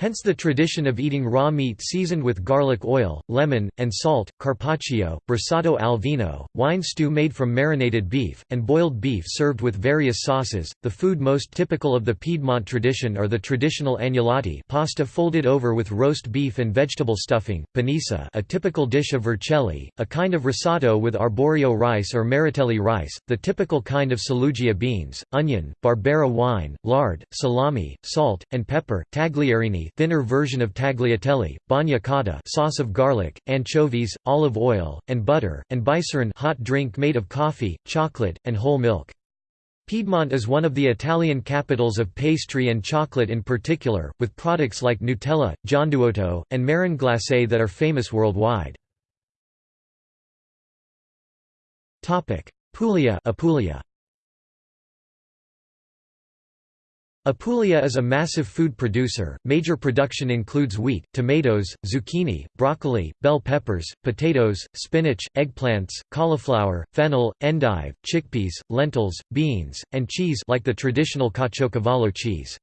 Hence the tradition of eating raw meat seasoned with garlic oil, lemon, and salt, carpaccio, brasato al vino, wine stew made from marinated beef, and boiled beef served with various sauces. The food most typical of the Piedmont tradition are the traditional agnolotti, pasta folded over with roast beef and vegetable stuffing, panissa, a typical dish of vercelli, a kind of risotto with arborio rice or maratelli rice, the typical kind of saluggia beans, onion, barbera wine, lard, salami, salt, and pepper, tagliarini thinner version of tagliatelle, bagna càuda sauce of garlic, anchovies, olive oil, and butter, and bicerin hot drink made of coffee, chocolate, and whole milk. Piedmont is one of the Italian capitals of pastry and chocolate in particular, with products like Nutella, gianduotto, and marron glacé that are famous worldwide. Puglia Apulia Apulia is a massive food producer. Major production includes wheat, tomatoes, zucchini, broccoli, bell peppers, potatoes, spinach, eggplants, cauliflower, fennel, endive, chickpeas, lentils, beans, and cheese like the traditional Caciocavallo cheese.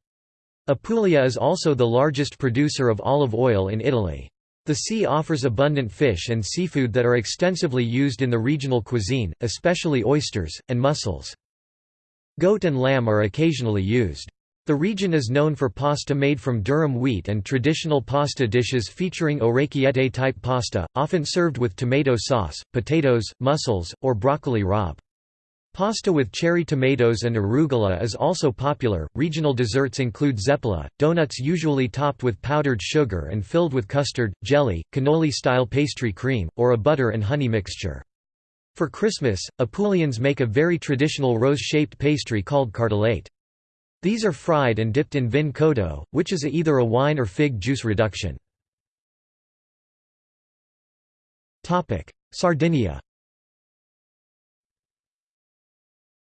Apulia is also the largest producer of olive oil in Italy. The sea offers abundant fish and seafood that are extensively used in the regional cuisine, especially oysters, and mussels. Goat and lamb are occasionally used. The region is known for pasta made from durum wheat and traditional pasta dishes featuring orecchiette-type pasta, often served with tomato sauce, potatoes, mussels, or broccoli rabe. Pasta with cherry tomatoes and arugula is also popular. Regional desserts include zeppola, donuts usually topped with powdered sugar and filled with custard, jelly, cannoli style pastry cream, or a butter and honey mixture. For Christmas, Apulians make a very traditional rose shaped pastry called cartellate. These are fried and dipped in vin cotto, which is either a wine or fig juice reduction. Sardinia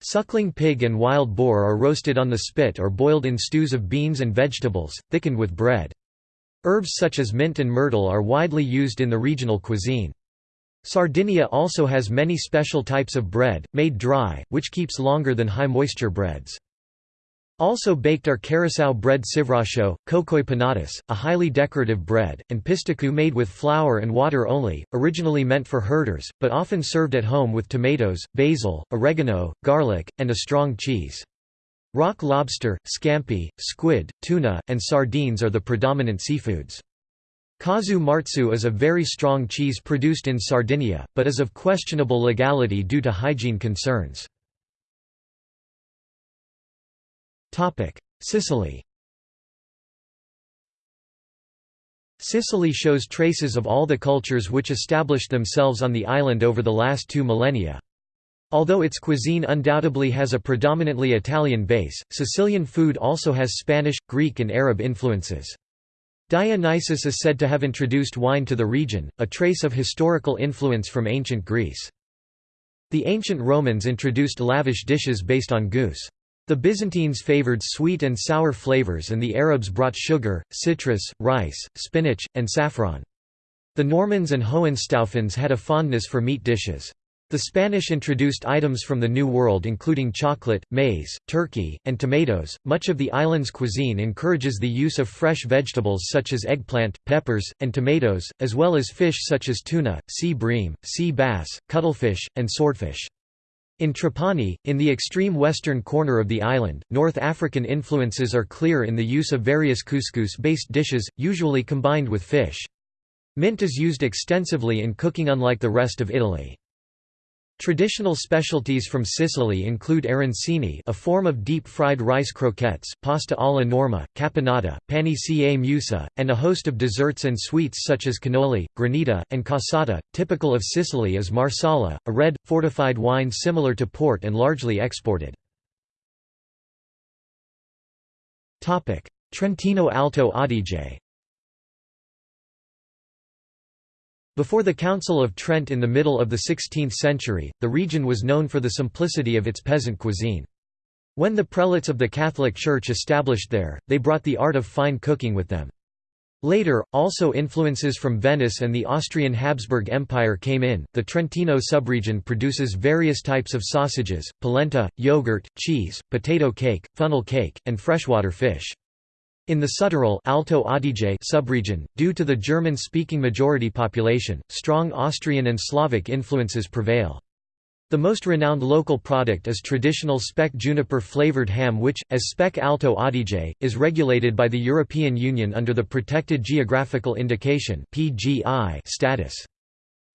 Suckling pig and wild boar are roasted on the spit or boiled in stews of beans and vegetables, thickened with bread. Herbs such as mint and myrtle are widely used in the regional cuisine. Sardinia also has many special types of bread, made dry, which keeps longer than high-moisture breads. Also baked are carasau bread civraxiu, coccoi pintatus, a highly decorative bread, and pistoccu made with flour and water only, originally meant for herders, but often served at home with tomatoes, basil, oregano, garlic, and a strong cheese. Rock lobster, scampi, squid, tuna, and sardines are the predominant seafoods. Casu marzu is a very strong cheese produced in Sardinia, but is of questionable legality due to hygiene concerns. Sicily Sicily shows traces of all the cultures which established themselves on the island over the last two millennia. Although its cuisine undoubtedly has a predominantly Italian base, Sicilian food also has Spanish, Greek and Arab influences. Dionysus is said to have introduced wine to the region, a trace of historical influence from ancient Greece. The ancient Romans introduced lavish dishes based on goose. The Byzantines favored sweet and sour flavors and the Arabs brought sugar, citrus, rice, spinach, and saffron. The Normans and Hohenstaufens had a fondness for meat dishes. The Spanish introduced items from the New World including chocolate, maize, turkey, and tomatoes. Much of the island's cuisine encourages the use of fresh vegetables such as eggplant, peppers, and tomatoes, as well as fish such as tuna, sea bream, sea bass, cuttlefish, and swordfish. In Trapani, in the extreme western corner of the island, North African influences are clear in the use of various couscous-based dishes, usually combined with fish. Mint is used extensively in cooking unlike the rest of Italy. Traditional specialties from Sicily include arancini a form of deep-fried rice croquettes, pasta alla norma, caponata, pani ca meusa, and a host of desserts and sweets such as cannoli, granita, and cassata. Typical of Sicily is marsala, a red, fortified wine similar to port and largely exported. Trentino Alto Adige Before the Council of Trent in the middle of the 16th century, the region was known for the simplicity of its peasant cuisine. When the prelates of the Catholic Church established there, they brought the art of fine cooking with them. Later, also influences from Venice and the Austrian Habsburg Empire came in. The Trentino subregion produces various types of sausages, polenta, yogurt, cheese, potato cake, funnel cake, and freshwater fish. In the Südtirol Alto Adige subregion, due to the German-speaking majority population, strong Austrian and Slavic influences prevail. The most renowned local product is traditional speck juniper flavored ham which, as Speck Alto Adige, is regulated by the European Union under the Protected Geographical Indication status.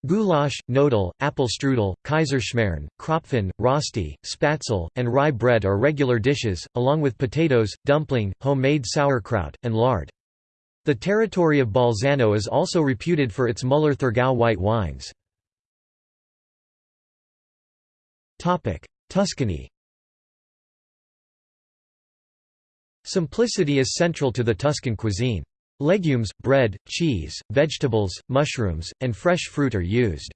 Goulash, knödel, apfelstrudel, kaiserschmarrn, krapfen, rösti, spatzel, and rye bread are regular dishes, along with potatoes, dumpling, homemade sauerkraut, and lard. The territory of Bolzano is also reputed for its Müller-Thurgau white wines. Tuscany Simplicity is central to the Tuscan cuisine. Legumes, bread, cheese, vegetables, mushrooms, and fresh fruit are used.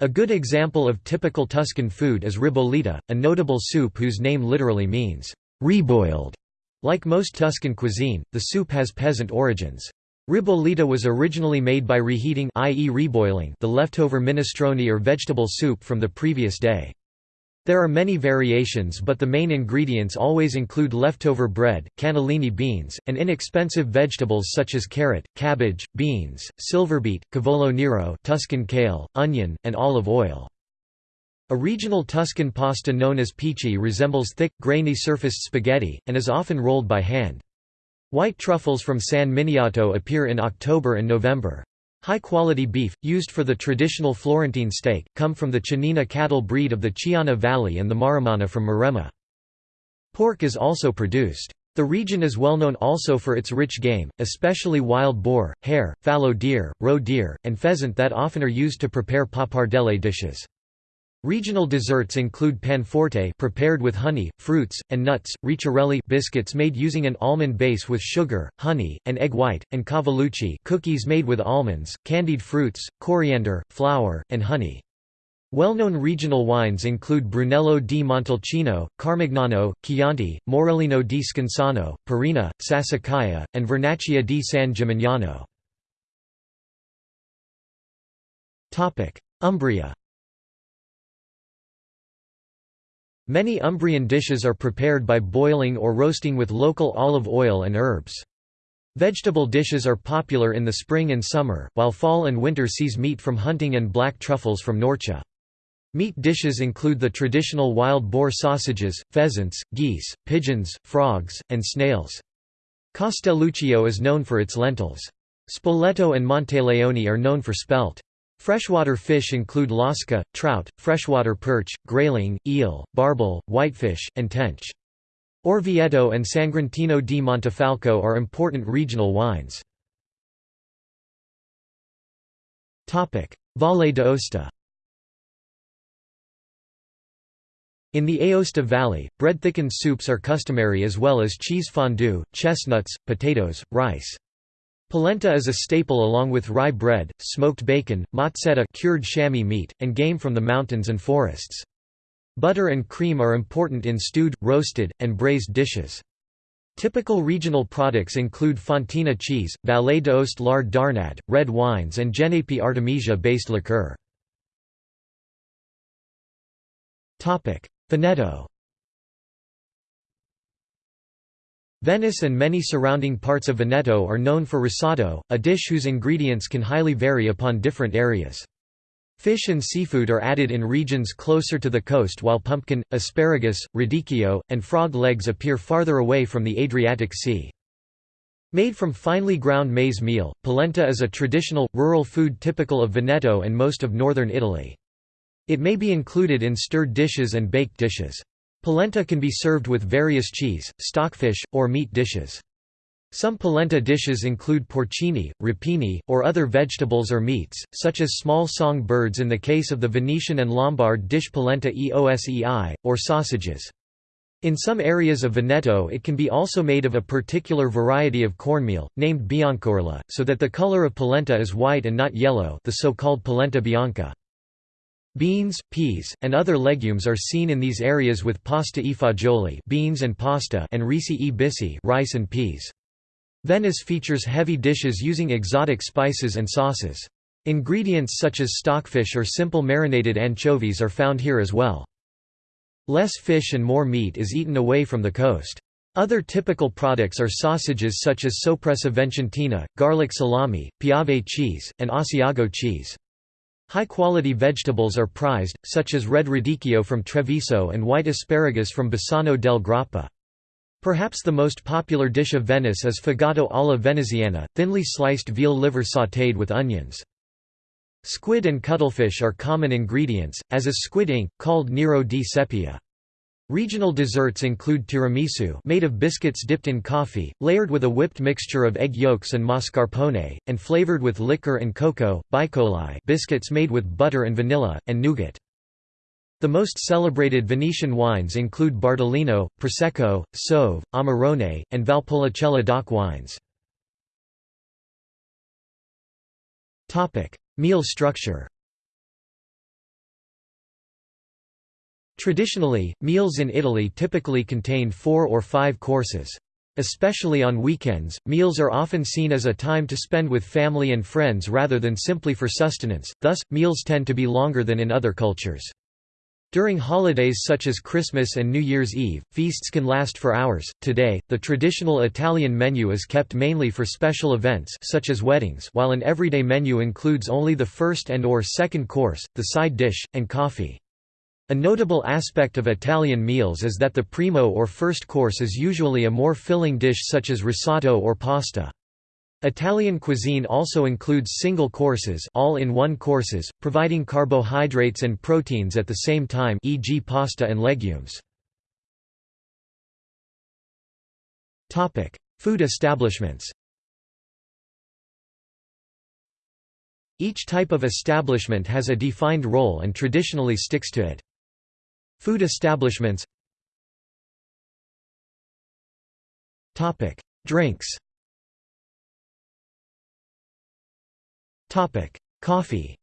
A good example of typical Tuscan food is ribollita, a notable soup whose name literally means, reboiled. Like most Tuscan cuisine, the soup has peasant origins. Ribollita was originally made by reheating i.e. reboiling the leftover minestrone or vegetable soup from the previous day. There are many variations but the main ingredients always include leftover bread, cannellini beans, and inexpensive vegetables such as carrot, cabbage, beans, silverbeet, cavolo nero Tuscan kale, onion, and olive oil. A regional Tuscan pasta known as pici resembles thick, grainy surfaced spaghetti, and is often rolled by hand. White truffles from San Miniato appear in October and November. High-quality beef, used for the traditional Florentine steak, come from the Chianina cattle breed of the Chiana Valley and the Maremma from Maremma. Pork is also produced. The region is well known also for its rich game, especially wild boar, hare, fallow deer, roe deer, and pheasant that often are used to prepare pappardelle dishes. Regional desserts include panforte prepared with honey, fruits, and nuts, ricciarelli biscuits made using an almond base with sugar, honey, and egg white, and cavallucci cookies made with almonds, candied fruits, coriander, flour, and honey. Well-known regional wines include Brunello di Montalcino, Carmignano, Chianti, Morellino di Scansano, Parrina, Sassicaia, and Vernaccia di San Gimignano. Umbria Many Umbrian dishes are prepared by boiling or roasting with local olive oil and herbs. Vegetable dishes are popular in the spring and summer, while fall and winter sees meat from hunting and black truffles from Norcia. Meat dishes include the traditional wild boar sausages, pheasants, geese, pigeons, frogs, and snails. Castelluccio is known for its lentils. Spoleto and Monteleone are known for spelt. Freshwater fish include lasca, trout, freshwater perch, grayling, eel, barbel, whitefish, and tench. Orvieto and Sagrantino di Montefalco are important regional wines. Valle d'Aosta In the Aosta Valley, bread-thickened soups are customary as well as cheese fondue, chestnuts, potatoes, rice. Polenta is a staple along with rye bread, smoked bacon, motsetta cured chamois meat, and game from the mountains and forests. Butter and cream are important in stewed, roasted, and braised dishes. Typical regional products include Fontina cheese, Valle d'Aoste lard d'Arnad, red wines and Genepi artemisia-based liqueur. Veneto Venice and many surrounding parts of Veneto are known for risotto, a dish whose ingredients can highly vary upon different areas. Fish and seafood are added in regions closer to the coast while pumpkin, asparagus, radicchio, and frog legs appear farther away from the Adriatic Sea. Made from finely ground maize meal, polenta is a traditional, rural food typical of Veneto and most of northern Italy. It may be included in stirred dishes and baked dishes. Polenta can be served with various cheese, stockfish, or meat dishes. Some polenta dishes include porcini, rapini, or other vegetables or meats, such as small song birds in the case of the Venetian and Lombard dish polenta eosei, or sausages. In some areas of Veneto it can be also made of a particular variety of cornmeal, named biancorla, so that the color of polenta is white and not yellow the so-called polenta bianca. Beans, peas, and other legumes are seen in these areas with pasta e fagioli beans and pasta and risi e bisi rice and peas. Venice features heavy dishes using exotic spices and sauces. Ingredients such as stockfish or simple marinated anchovies are found here as well. Less fish and more meat is eaten away from the coast. Other typical products are sausages such as soppressa vicentina, garlic salami, piave cheese, and Asiago cheese. High-quality vegetables are prized, such as red radicchio from Treviso and white asparagus from Bassano del Grappa. Perhaps the most popular dish of Venice is fegato alla veneziana, thinly sliced veal liver sautéed with onions. Squid and cuttlefish are common ingredients, as is squid ink, called Nero di Seppia. Regional desserts include tiramisu made of biscuits dipped in coffee, layered with a whipped mixture of egg yolks and mascarpone, and flavored with liquor and cocoa, baicoli biscuits made with butter and vanilla, and nougat. The most celebrated Venetian wines include Bardolino, Prosecco, Soave, Amarone, and Valpolicella DOC wines. Meal structure Traditionally, meals in Italy typically contained four or five courses. Especially on weekends, meals are often seen as a time to spend with family and friends rather than simply for sustenance, thus, meals tend to be longer than in other cultures. During holidays such as Christmas and New Year's Eve, feasts can last for hours. Today, the traditional Italian menu is kept mainly for special events such as weddings, while an everyday menu includes only the first and or second course, the side dish, and coffee. A notable aspect of Italian meals is that the primo or first course is usually a more filling dish such as risotto or pasta. Italian cuisine also includes single courses all-in-one courses, providing carbohydrates and proteins at the same time e.g. pasta and legumes. Food establishments Each type of establishment has a defined role and traditionally sticks to it. Food establishments. Drinks. Coffee.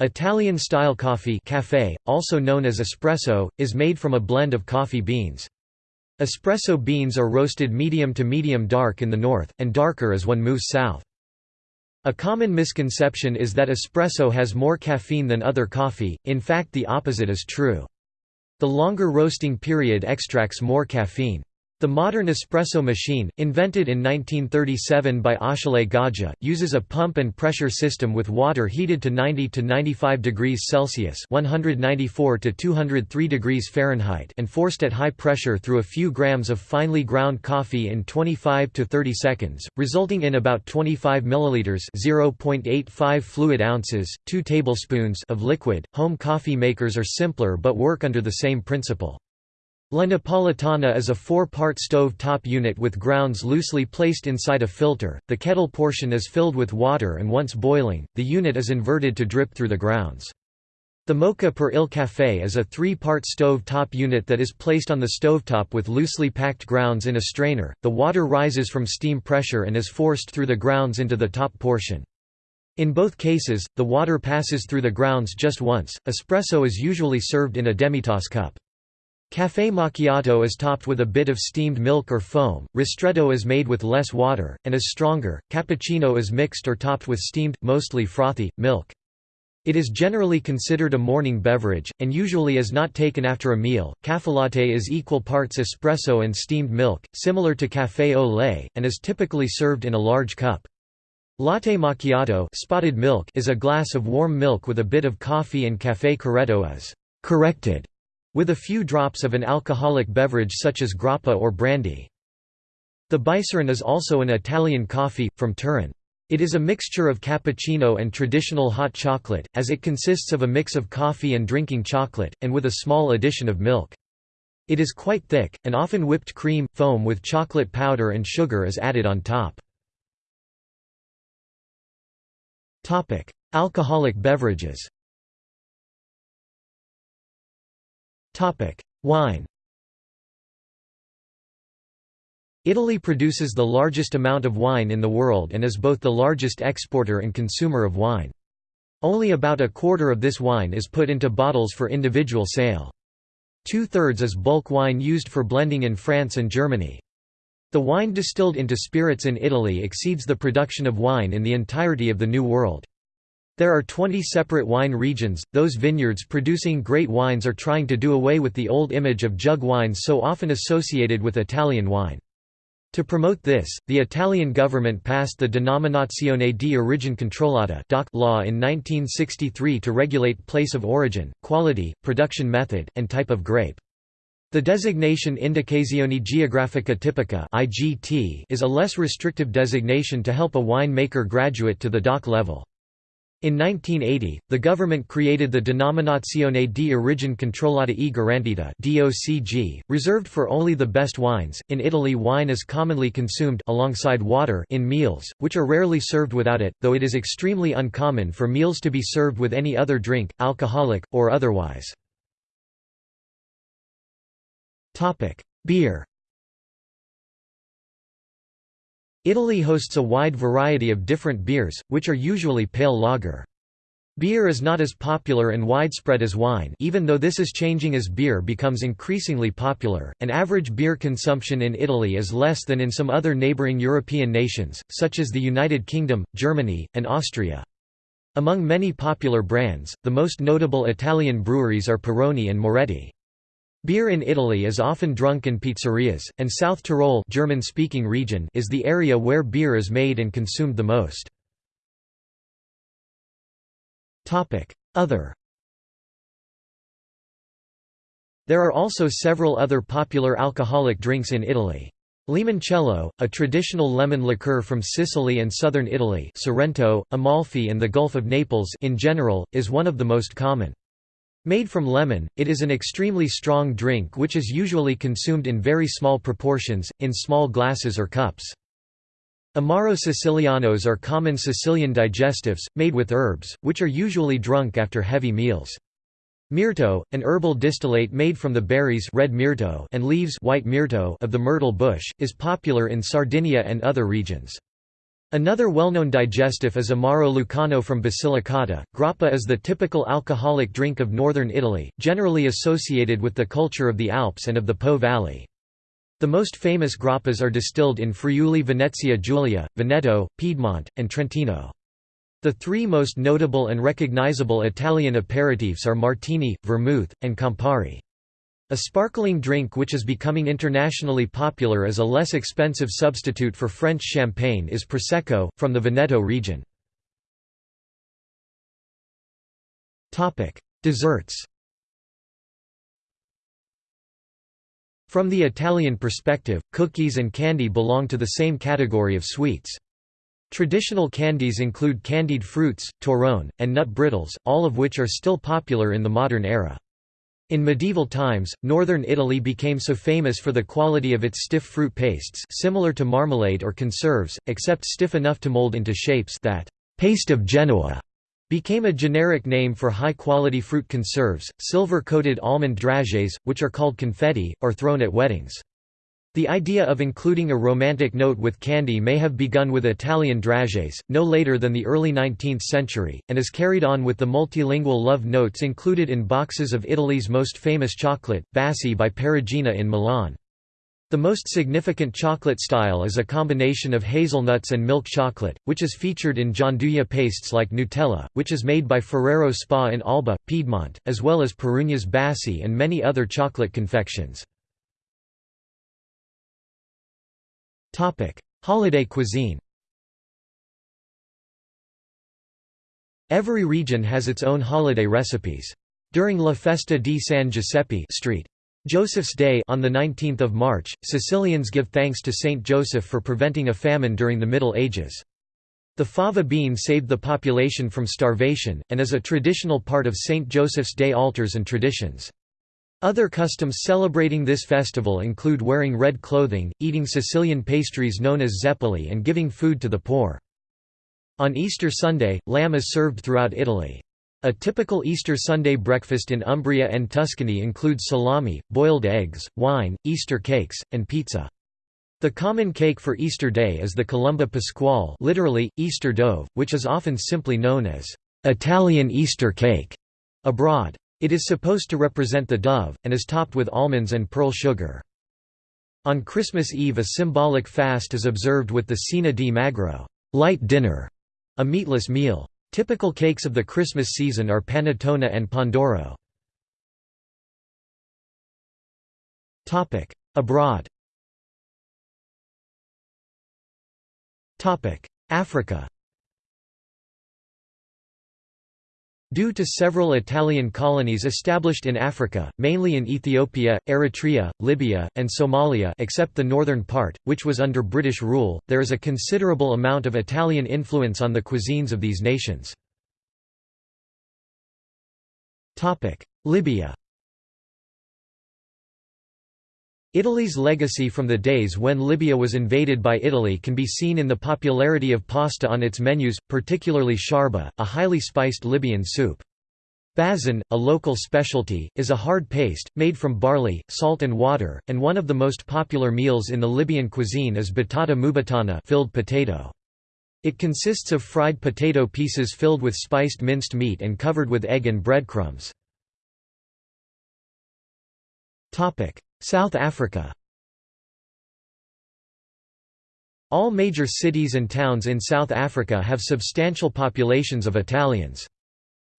Italian-style coffee cafe, also known as espresso, is made from a blend of coffee beans. Espresso beans are roasted medium to medium dark in the north, and darker as one moves south. A common misconception is that espresso has more caffeine than other coffee, in fact the opposite is true. The longer roasting period extracts more caffeine. The modern espresso machine, invented in 1937 by Achille Gaggia, uses a pump and pressure system with water heated to 90 to 95 degrees Celsius (194 to 203 degrees Fahrenheit) and forced at high pressure through a few grams of finely ground coffee in 25 to 30 seconds, resulting in about 25 milliliters (0.85 fluid ounces, 2 tablespoons) of liquid. Home coffee makers are simpler but work under the same principle. La Napolitana is a four-part stove-top unit with grounds loosely placed inside a filter, the kettle portion is filled with water and once boiling, the unit is inverted to drip through the grounds. The Moka per Il Café is a three-part stove-top unit that is placed on the stovetop with loosely packed grounds in a strainer, the water rises from steam pressure and is forced through the grounds into the top portion. In both cases, the water passes through the grounds just once. Espresso is usually served in a demitasse cup. Café macchiato is topped with a bit of steamed milk or foam, ristretto is made with less water, and is stronger, cappuccino is mixed or topped with steamed, mostly frothy, milk. It is generally considered a morning beverage, and usually is not taken after a meal. Caffelatte is equal parts espresso and steamed milk, similar to café au lait, and is typically served in a large cup. Latte macchiato spotted milk is a glass of warm milk with a bit of coffee and café corretto is corrected with a few drops of an alcoholic beverage such as grappa or brandy. The Bicerin is also an Italian coffee, from Turin. It is a mixture of cappuccino and traditional hot chocolate, as it consists of a mix of coffee and drinking chocolate, and with a small addition of milk. It is quite thick, and often whipped cream, foam with chocolate powder and sugar is added on top. Alcoholic beverages Wine Italy produces the largest amount of wine in the world and is both the largest exporter and consumer of wine. Only about a quarter of this wine is put into bottles for individual sale. Two-thirds is bulk wine used for blending in France and Germany. The wine distilled into spirits in Italy exceeds the production of wine in the entirety of the New World. There are 20 separate wine regions, those vineyards producing great wines are trying to do away with the old image of jug wines so often associated with Italian wine. To promote this, the Italian government passed the Denominazione di origine controllata law in 1963 to regulate place of origin, quality, production method, and type of grape. The designation Indicazione Geografica Tipica is a less restrictive designation to help a winemaker graduate to the DOC level. In 1980, the government created the Denominazione di origine controllata e garantita (DOCG), reserved for only the best wines. In Italy, wine is commonly consumed alongside water in meals, which are rarely served without it, though it is extremely uncommon for meals to be served with any other drink, alcoholic or otherwise. Topic: Beer. Italy hosts a wide variety of different beers, which are usually pale lager. Beer is not as popular and widespread as wine even though this is changing as beer becomes increasingly popular, and average beer consumption in Italy is less than in some other neighbouring European nations, such as the United Kingdom, Germany, and Austria. Among many popular brands, the most notable Italian breweries are Peroni and Moretti. Beer in Italy is often drunk in pizzerias, and South Tyrol German-speaking region is the area where beer is made and consumed the most. Other There are also several other popular alcoholic drinks in Italy. Limoncello, a traditional lemon liqueur from Sicily and southern Italy Sorrento, Amalfi and the Gulf of Naples in general, is one of the most common. Made from lemon, it is an extremely strong drink which is usually consumed in very small proportions, in small glasses or cups. Amaro Sicilianos are common Sicilian digestives, made with herbs, which are usually drunk after heavy meals. Mirto, an herbal distillate made from the berries red myrto and leaves white myrto of the myrtle bush, is popular in Sardinia and other regions. Another well-known digestive is Amaro Lucano from Basilicata. Grappa is the typical alcoholic drink of northern Italy, generally associated with the culture of the Alps and of the Po Valley. The most famous grappas are distilled in Friuli Venezia Giulia, Veneto, Piedmont, and Trentino. The three most notable and recognizable Italian aperitifs are Martini, Vermouth, and Campari. A sparkling drink which is becoming internationally popular as a less expensive substitute for French champagne is Prosecco, from the Veneto region. Desserts From the Italian perspective, cookies and candy belong to the same category of sweets. Traditional candies include candied fruits, torrone, and nut brittles, all of which are still popular in the modern era. In medieval times, northern Italy became so famous for the quality of its stiff fruit pastes similar to marmalade or conserves, except stiff enough to mold into shapes that «paste of Genoa» became a generic name for high-quality fruit conserves, silver-coated almond dragées, which are called confetti, or thrown at weddings. The idea of including a romantic note with candy may have begun with Italian dragées, no later than the early 19th century, and is carried on with the multilingual love notes included in boxes of Italy's most famous chocolate, Baci by Perugina in Milan. The most significant chocolate style is a combination of hazelnuts and milk chocolate, which is featured in gianduja pastes like Nutella, which is made by Ferrero Spa in Alba, Piedmont, as well as Perugina's Baci and many other chocolate confections. Holiday cuisine. Every region has its own holiday recipes. During La Festa di San Giuseppe Street. Joseph's Day on the 19th of March, Sicilians give thanks to Saint Joseph for preventing a famine during the Middle Ages. The fava bean saved the population from starvation, and is a traditional part of Saint Joseph's Day altars and traditions. Other customs celebrating this festival include wearing red clothing, eating Sicilian pastries known as zeppoli and giving food to the poor. On Easter Sunday, lamb is served throughout Italy. A typical Easter Sunday breakfast in Umbria and Tuscany includes salami, boiled eggs, wine, Easter cakes, and pizza. The common cake for Easter Day is the colomba pasquale literally, Easter dove, which is often simply known as Italian Easter cake abroad. It is supposed to represent the dove, and is topped with almonds and pearl sugar. On Christmas Eve a symbolic fast is observed with the cena di magro light dinner", a meatless meal. Typical cakes of the Christmas season are panettone and pandoro. Abroad Africa Due to several Italian colonies established in Africa, mainly in Ethiopia, Eritrea, Libya, and Somalia except the northern part, which was under British rule, there is a considerable amount of Italian influence on the cuisines of these nations. Libya Italy's legacy from the days when Libya was invaded by Italy can be seen in the popularity of pasta on its menus, particularly sharba, a highly spiced Libyan soup. Bazin, a local specialty, is a hard paste, made from barley, salt and water, and one of the most popular meals in the Libyan cuisine is batata mubatana filled potato. It consists of fried potato pieces filled with spiced minced meat and covered with egg and breadcrumbs. South Africa All major cities and towns in South Africa have substantial populations of Italians.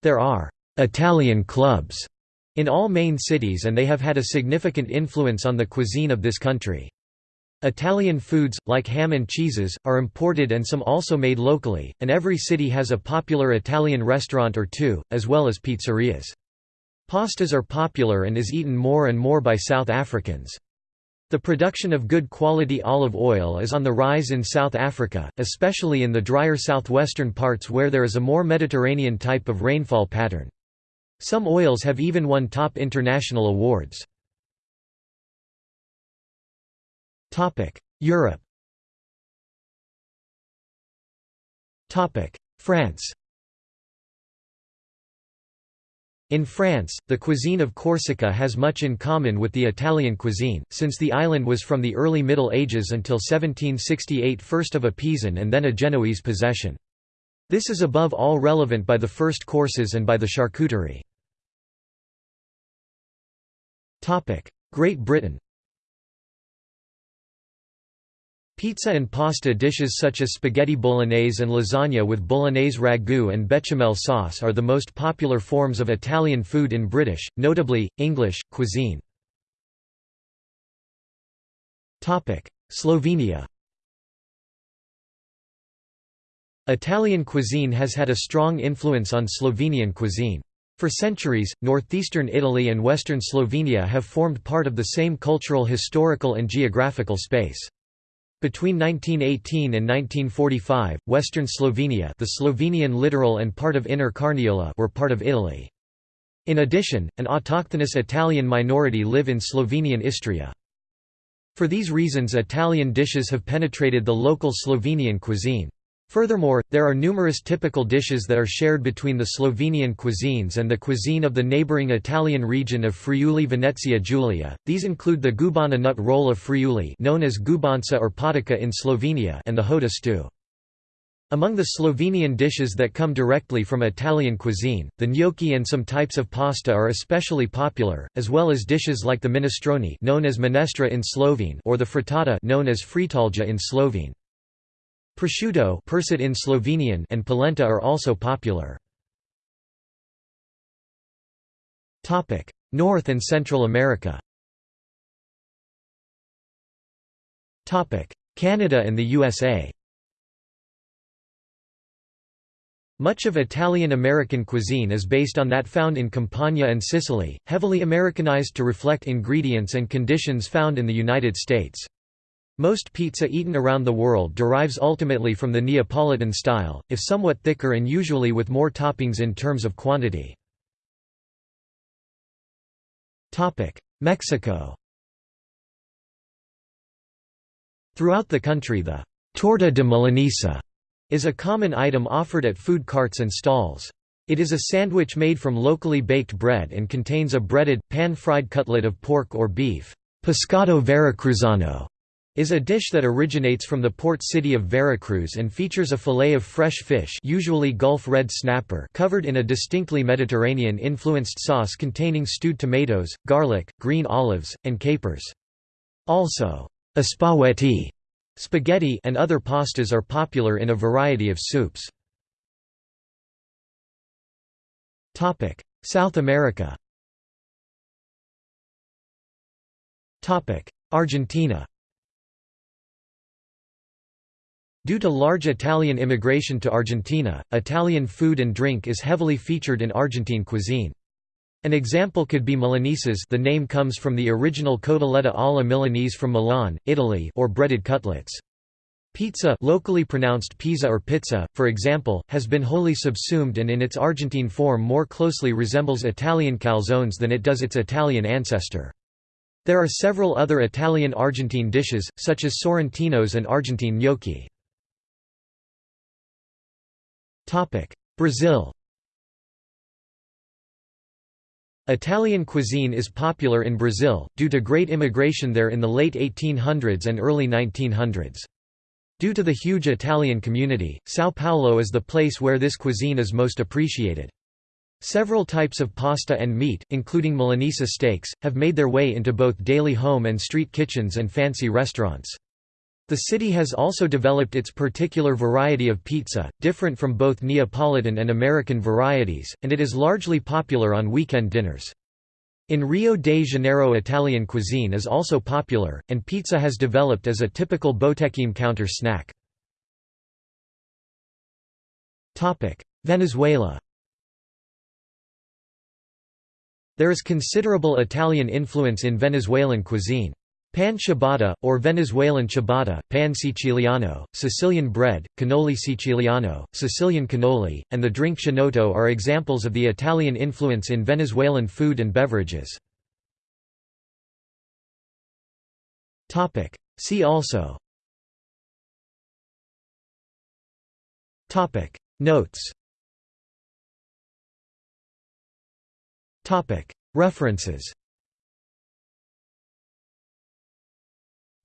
There are «Italian clubs» in all main cities and they have had a significant influence on the cuisine of this country. Italian foods, like ham and cheeses, are imported and some also made locally, and every city has a popular Italian restaurant or two, as well as pizzerias. Pastas are popular and is eaten more and more by South Africans. The production of good quality olive oil is on the rise in South Africa, especially in the drier southwestern parts where there is a more Mediterranean type of rainfall pattern. Some oils have even won top international awards. Europe France In France, the cuisine of Corsica has much in common with the Italian cuisine, since the island was from the early Middle Ages until 1768 first of a Pisan and then a Genoese possession. This is above all relevant by the first courses and by the charcuterie. Great Britain Pizza and pasta dishes such as spaghetti bolognese and lasagna with bolognese ragu and bechamel sauce are the most popular forms of Italian food in British, notably, English, cuisine. Slovenia Italian cuisine has had a strong influence on Slovenian cuisine. For centuries, northeastern Italy and western Slovenia have formed part of the same cultural historical and geographical space. Between 1918 and 1945, western Slovenia the Slovenian littoral and part of Inner Carniola were part of Italy. In addition, an autochthonous Italian minority live in Slovenian Istria. For these reasons Italian dishes have penetrated the local Slovenian cuisine. Furthermore, there are numerous typical dishes that are shared between the Slovenian cuisines and the cuisine of the neighbouring Italian region of Friuli Venezia Giulia. These include the gubana nut roll of Friuli known as gubanca or potica in Slovenia and the hota stew. Among the Slovenian dishes that come directly from Italian cuisine, the gnocchi and some types of pasta are especially popular, as well as dishes like the minestrone known as minestra in Slovene or the frittata known as fritalja in Slovene. Prosciutto Persit in Slovenian and polenta are also popular. North and Central America Canada and the USA Much of Italian-American cuisine is based on that found in Campania and Sicily, heavily Americanized to reflect ingredients and conditions found in the United States. Most pizza eaten around the world derives ultimately from the Neapolitan style, if somewhat thicker and usually with more toppings in terms of quantity. Mexico Throughout the country the «torta de milanesa» is a common item offered at food carts and stalls. It is a sandwich made from locally baked bread and contains a breaded, pan-fried cutlet of pork or beef pescado veracruzano is a dish that originates from the port city of Veracruz and features a fillet of fresh fish usually Gulf red snapper covered in a distinctly Mediterranean-influenced sauce containing stewed tomatoes, garlic, green olives, and capers. Also, spaghetti and other pastas are popular in a variety of soups. South America Argentina Due to large Italian immigration to Argentina, Italian food and drink is heavily featured in Argentine cuisine. An example could be Milanesas the name comes from the original cotoletta alla Milanese from Milan, Italy or breaded cutlets. Pizza locally pronounced pizza or pizza, for example, has been wholly subsumed and in its Argentine form more closely resembles Italian calzones than it does its Italian ancestor. There are several other Italian-Argentine dishes, such as sorrentinos and Argentine gnocchi. Brazil Italian cuisine is popular in Brazil, due to great immigration there in the late 1800s and early 1900s. Due to the huge Italian community, São Paulo is the place where this cuisine is most appreciated. Several types of pasta and meat, including Milanese steaks, have made their way into both daily home and street kitchens and fancy restaurants. The city has also developed its particular variety of pizza, different from both Neapolitan and American varieties, and it is largely popular on weekend dinners. In Rio de Janeiro Italian cuisine is also popular, and pizza has developed as a typical botequim counter snack. Venezuela There is considerable Italian influence in Venezuelan cuisine. Pan ciabatta, or Venezuelan ciabatta, pan siciliano, Sicilian bread, cannoli siciliano, Sicilian cannoli, and the drink chinotto are examples of the Italian influence in Venezuelan food and beverages. See also. Notes. References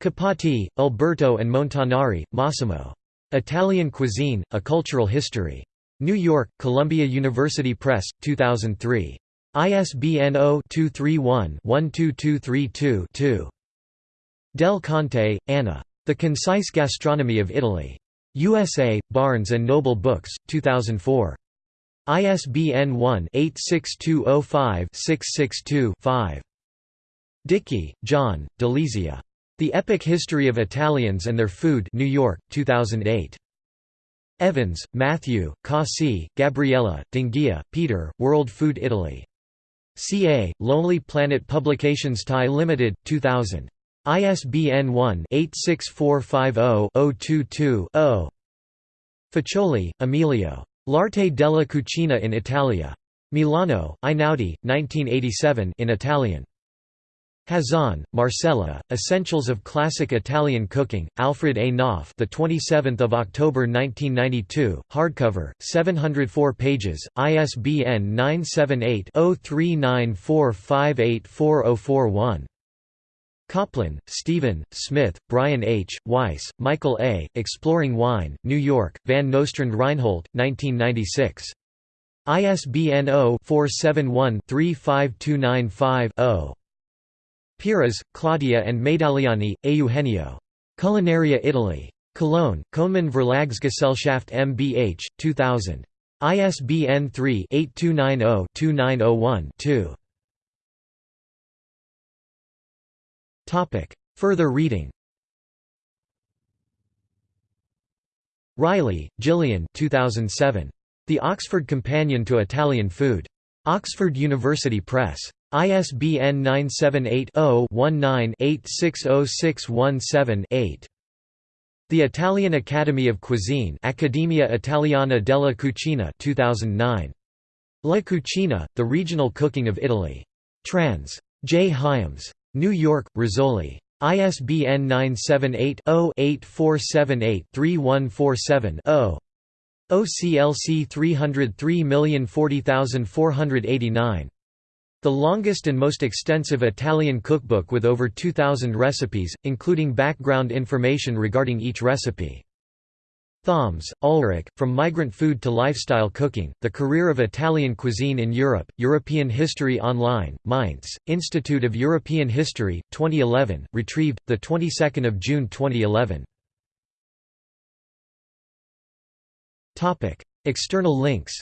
Capatti, Alberto and Montanari, Massimo. Italian Cuisine, A Cultural History. New York, Columbia University Press, 2003. ISBN 0-231-12232-2. Del Conte, Anna. The Concise Gastronomy of Italy. USA, Barnes & Noble Books, 2004. ISBN 1-86205-662-5. Dickie, John, Delizia. The Epic History of Italians and Their Food New York, 2008. Evans, Matthew, Cossi, Gabriella, D'Onghia, Peter, World Food Italy. CA, Lonely Planet Publications Thai Limited, 2000. ISBN 1-86450-022-0. Faccioli, Emilio. L'arte della cucina in Italia. Milano, Einaudi, 1987 in Italian. Hazan, Marcella, Essentials of Classic Italian Cooking, Alfred A. Knopf the 27th of October 1992, hardcover, 704 pages, ISBN 978-0394584041. Kolpan, Stephen, Smith, Brian H., Weiss, Michael A., Exploring Wine, New York, Van Nostrand Reinhold, 1996. ISBN 0-471-35295-0. Piras, Claudia and Medagliani, Eugenio. Culinaria Italy. Cologne, Könemann Verlagsgesellschaft mbH, 2000. ISBN 3-8290-2901-2. Further reading Riley, Gillian 2007. The Oxford Companion to Italian Food. Oxford University Press. ISBN 978-0-19-860617-8. The Italian Academy of Cuisine Accademia Italiana della Cucina 2009. La Cucina, The Regional Cooking of Italy. Trans. J. Hyams. New York, Rizzoli. ISBN 978 0 8478 3147 0. OCLC 303040489. The longest and most extensive Italian cookbook with over 2,000 recipes, including background information regarding each recipe. Thoms, Ulrich, From Migrant Food to Lifestyle Cooking, The Career of Italian Cuisine in Europe, European History Online, Mainz, Institute of European History, 2011, retrieved, 22 June 2011. External links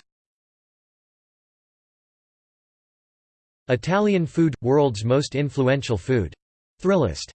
Italian food – world's most influential food. Thrillist